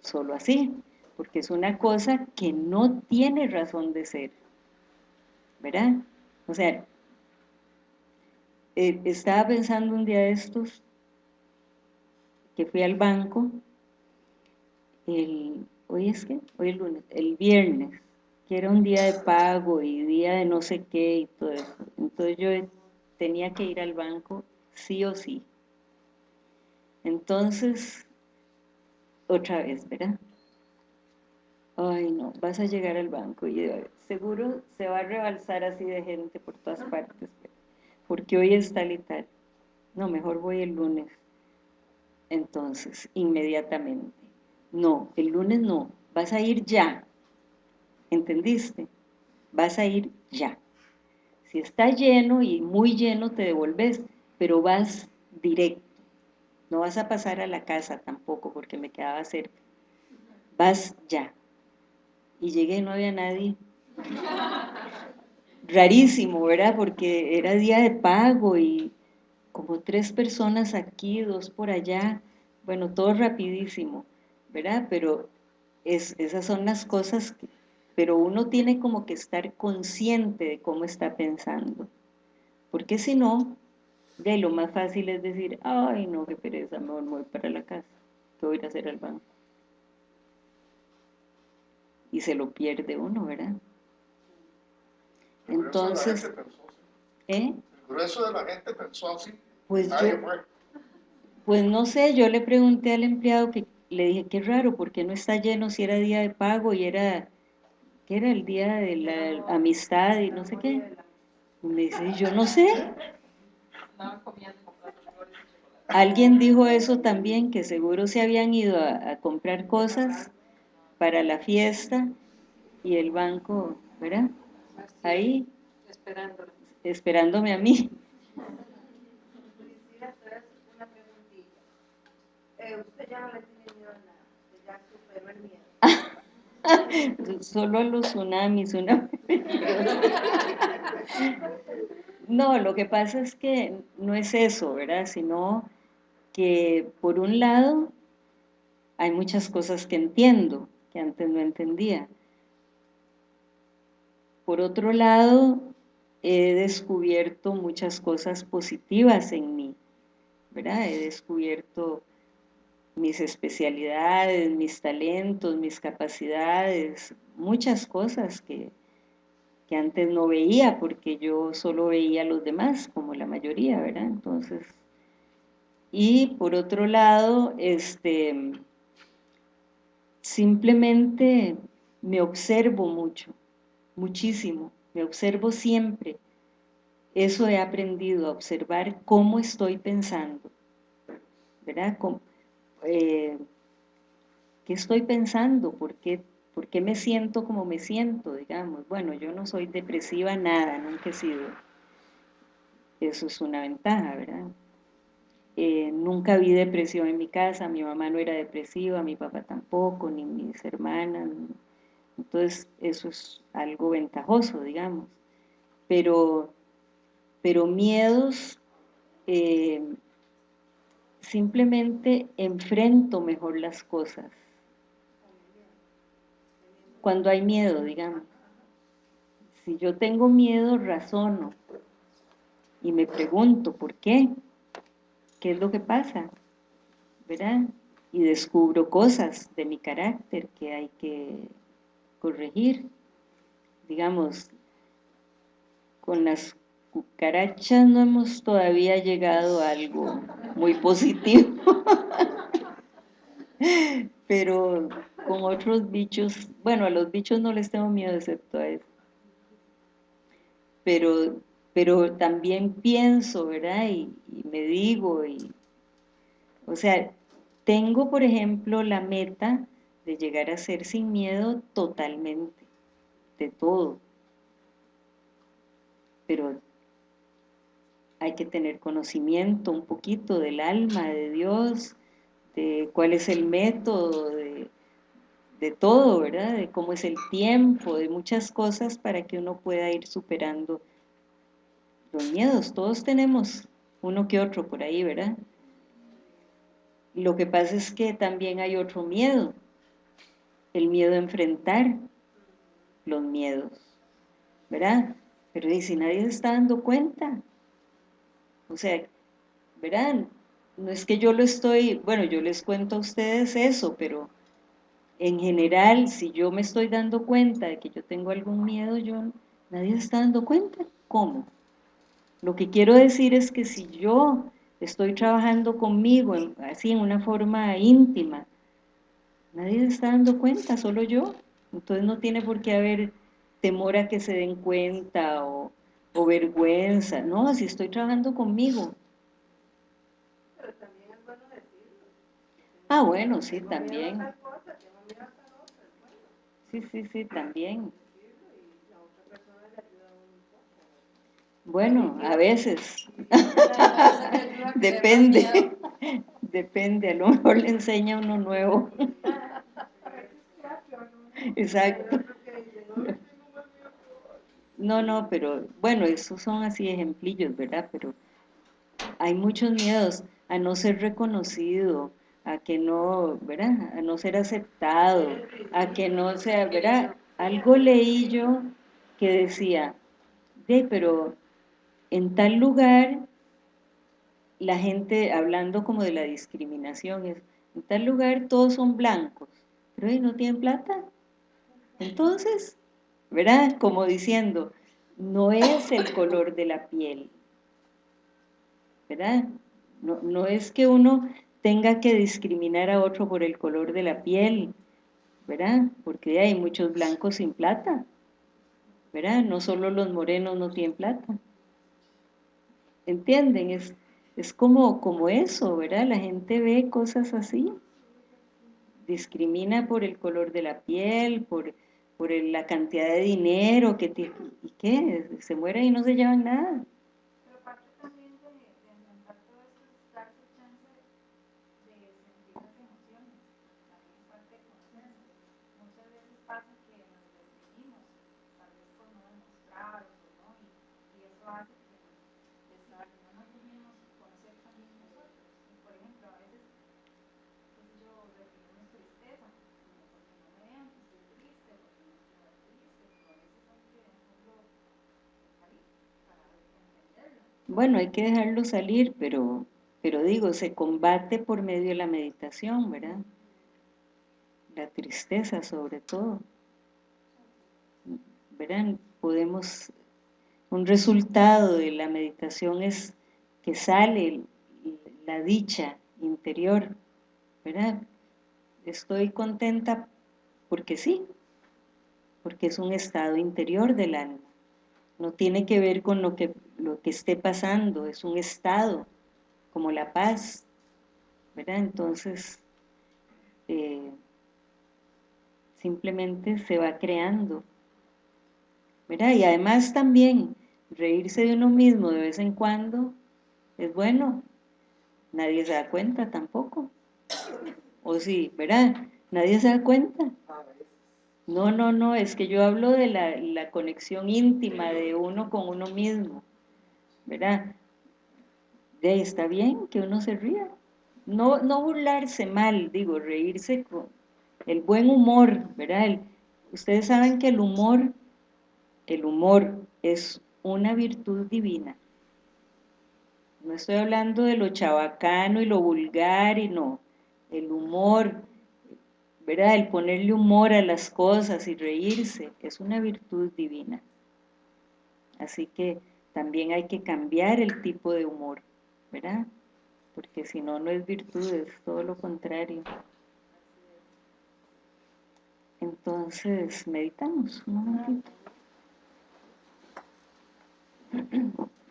solo así, porque es una cosa que no tiene razón de ser, ¿verdad? O sea, eh, estaba pensando un día de estos que fui al banco, el, hoy es que, hoy es lunes, el viernes, que era un día de pago y día de no sé qué y todo eso. Entonces yo tenía que ir al banco sí o sí. Entonces, otra vez, ¿verdad? Ay, no, vas a llegar al banco y seguro se va a rebalsar así de gente por todas partes, porque hoy es tal y tal. No, mejor voy el lunes. Entonces, inmediatamente. No, el lunes no, vas a ir ya. ¿Entendiste? Vas a ir ya. Si está lleno y muy lleno te devolves, pero vas directo. No vas a pasar a la casa tampoco porque me quedaba cerca. Vas ya. Y llegué y no había nadie. [laughs] Rarísimo, ¿verdad? Porque era día de pago y como tres personas aquí, dos por allá. Bueno, todo rapidísimo, ¿verdad? Pero es, esas son las cosas que, pero uno tiene como que estar consciente de cómo está pensando, porque si no, de lo más fácil es decir, ay no, qué pereza, me voy para la casa, ¿qué voy a ir a hacer al banco? Y se lo pierde uno, ¿verdad? Entonces, ¿eh? El grueso de la gente pensó así. Pues yo, pues no sé, yo le pregunté al empleado que le dije, qué raro, ¿por qué no está lleno si era día de pago y era que era el día de la amistad y no sé qué. Y me dice, yo no sé. Alguien dijo eso también, que seguro se habían ido a, comprar cosas para la fiesta y el banco, ¿verdad? Ahí, esperándome a mí. Usted ya no le tiene miedo a nada, ya superó el miedo. Solo los tsunamis, una... [laughs] No, lo que pasa es que no es eso, ¿verdad? Sino que por un lado hay muchas cosas que entiendo, que antes no entendía. Por otro lado, he descubierto muchas cosas positivas en mí, ¿verdad? He descubierto mis especialidades, mis talentos, mis capacidades, muchas cosas que, que antes no veía porque yo solo veía a los demás, como la mayoría, ¿verdad? Entonces, y por otro lado, este, simplemente me observo mucho, muchísimo, me observo siempre. Eso he aprendido, a observar cómo estoy pensando, ¿verdad? Eh, ¿qué estoy pensando? ¿Por qué, ¿Por qué me siento como me siento? Digamos, bueno, yo no soy depresiva, nada, nunca he sido. Eso es una ventaja, ¿verdad? eh, nunca vi depresión en mi casa, mi mamá no era depresiva, mi papá tampoco, ni mis hermanas, entonces eso es algo ventajoso, digamos. Pero, pero miedos, eh, simplemente enfrento mejor las cosas. Cuando hay miedo, digamos. Si yo tengo miedo, razono y me pregunto, ¿por qué? ¿Qué es lo que pasa? ¿Verdad? Y descubro cosas de mi carácter que hay que corregir. Digamos, con las cucarachas no hemos todavía llegado a algo muy positivo. [laughs] Pero con otros bichos, bueno, a los bichos no les tengo miedo excepto a eso. Pero, pero también pienso, ¿verdad? Y, y me digo, y, o sea, tengo, por ejemplo, la meta de llegar a ser sin miedo totalmente, de todo. Pero hay que tener conocimiento un poquito del alma de Dios, de cuál es el método, de, de todo, ¿verdad? De cómo es el tiempo, de muchas cosas para que uno pueda ir superando los miedos. Todos tenemos uno que otro por ahí, ¿verdad? Lo que pasa es que también hay otro miedo, el miedo a enfrentar los miedos, ¿verdad? Pero si nadie se está dando cuenta, o sea, ¿verdad? No es que yo lo estoy, bueno, yo les cuento a ustedes eso, pero en general, si yo me estoy dando cuenta de que yo tengo algún miedo, yo nadie está dando cuenta. ¿Cómo? Lo que quiero decir es que si yo estoy trabajando conmigo, así en una forma íntima, nadie se está dando cuenta, solo yo. Entonces no tiene por qué haber temor a que se den cuenta o, o vergüenza. No, si estoy trabajando conmigo. Pero también es bueno decirlo. Ah, bueno, sí, también. Sí, sí, sí, también. Bueno, a veces. [laughs] [laughs] Depende. Depende, a lo mejor le enseña uno nuevo. [laughs] Exacto. No, no, pero bueno, esos son así ejemplillos, ¿verdad? Pero hay muchos miedos a no ser reconocido, a que no, ¿verdad? A no ser aceptado, a que no sea, ¿verdad? Algo leí yo que decía, de, pero en tal lugar la gente, hablando como de la discriminación, es, en tal lugar todos son blancos, pero ahí no tienen plata. Entonces, ¿verdad? Como diciendo, no es el color de la piel, ¿verdad? No, no es que uno tenga que discriminar a otro por el color de la piel, ¿verdad? Porque hay muchos blancos sin plata, ¿verdad? No solo los morenos no tienen plata. ¿Entienden? Es, es como, como eso, ¿verdad? La gente ve cosas así. Discrimina por el color de la piel, por, por la cantidad de dinero que tiene. ¿Y qué? Se mueren y no se llevan nada. Pero parte también de, de enfrentar todo esto es darse chance de sentir las emociones. También es parte de conocerse. Muchas veces pasa que nos reprimimos, tal vez por no demostrar o no, y, y eso hace que no nos dejemos conocer también nosotros. Y por ejemplo, a veces, qué sé yo, reprimimos tristeza, como porque no me vean que estoy triste, porque no quiero estar triste, pero a veces hay que dejarlo salir para entenderlo. Bueno, hay que dejarlo salir, pero, pero digo, se combate por medio de la meditación, ¿verdad? La tristeza sobre todo. ¿Verdad? Podemos, un resultado de la meditación es que sale la dicha interior, ¿verdad? Estoy contenta porque sí, porque es un estado interior del alma. No tiene que ver con lo que, lo que esté pasando, es un estado, como la paz, ¿verdad? Entonces, eh, simplemente se va creando, ¿verdad? Y además también, reírse de uno mismo de vez en cuando es bueno, nadie se da cuenta tampoco. O sí, ¿verdad? Nadie se da cuenta. No, no, no, es que yo hablo de la, conexión íntima de uno con uno mismo, ¿verdad? De ahí está bien que uno se ría. No, no burlarse mal, digo, reírse con el buen humor, ¿verdad? ustedes saben que el humor, el humor es una virtud divina. No estoy hablando de lo chabacano y lo vulgar y no. El humor, ¿verdad? El ponerle humor a las cosas y reírse es una virtud divina. Así que también hay que cambiar el tipo de humor, ¿verdad? Porque si no, no es virtud, es todo lo contrario. Entonces, meditamos un momentito. [clears throat]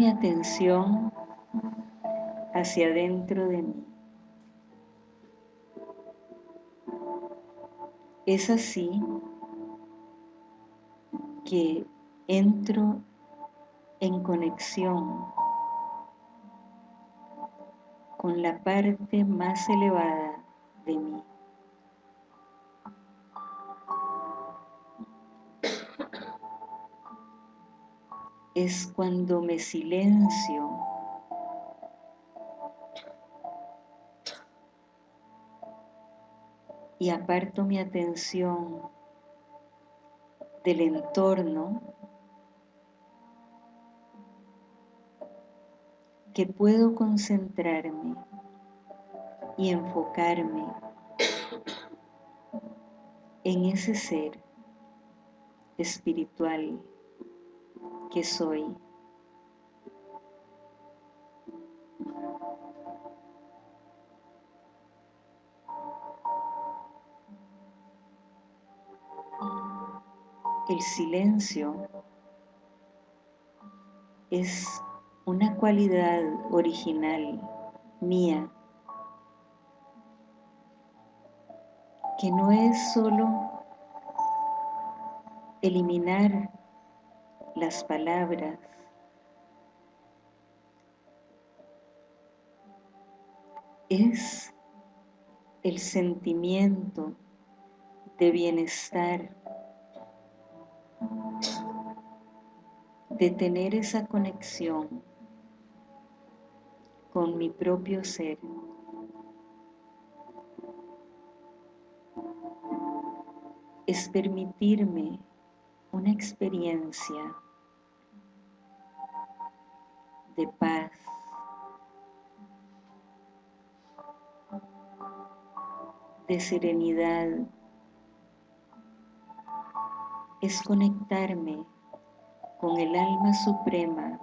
mi atención hacia adentro de mí. Es así que entro en conexión con la parte más elevada de mí. Es cuando me silencio. Y aparto mi atención del entorno que puedo concentrarme y enfocarme en ese ser espiritual que soy. El silencio es una cualidad original mía que no es solo eliminar las palabras. Es el sentimiento de bienestar, de tener esa conexión con mi propio ser. Es permitirme una experiencia de paz, de serenidad, es conectarme con el alma suprema,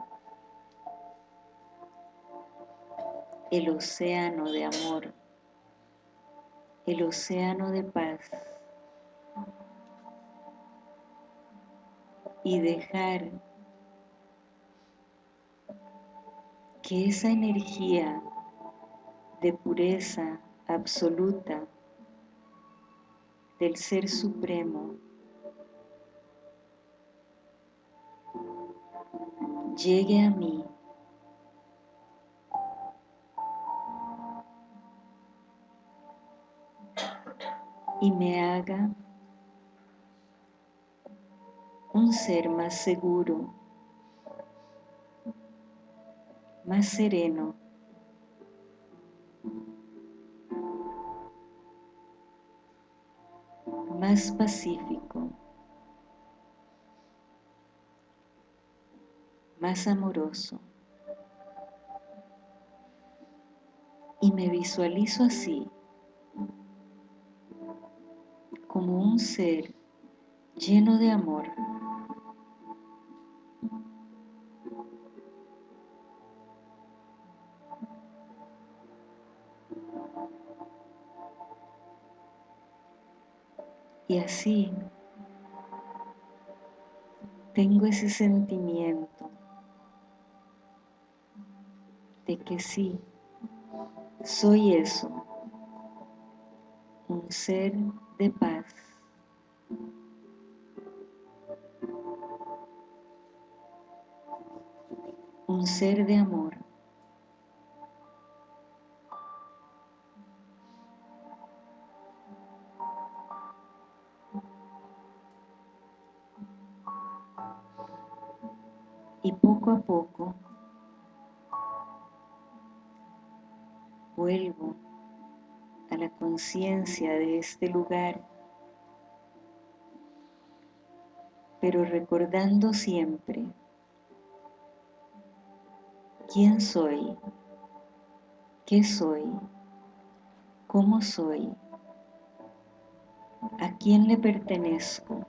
el océano de amor, el océano de paz. y dejar que esa energía de pureza absoluta del Ser Supremo llegue a mí. Y me haga un ser más seguro, más sereno, más pacífico, más amoroso. Y me visualizo así, como un ser lleno de amor. Y así, tengo ese sentimiento de que sí, soy eso, un ser de paz. Un ser de amor. De este lugar, pero recordando siempre quién soy, qué soy, cómo soy, a quién le pertenezco.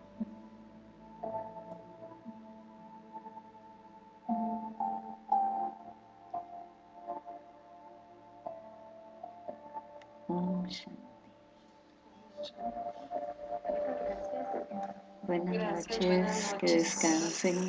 Noches, que descansen.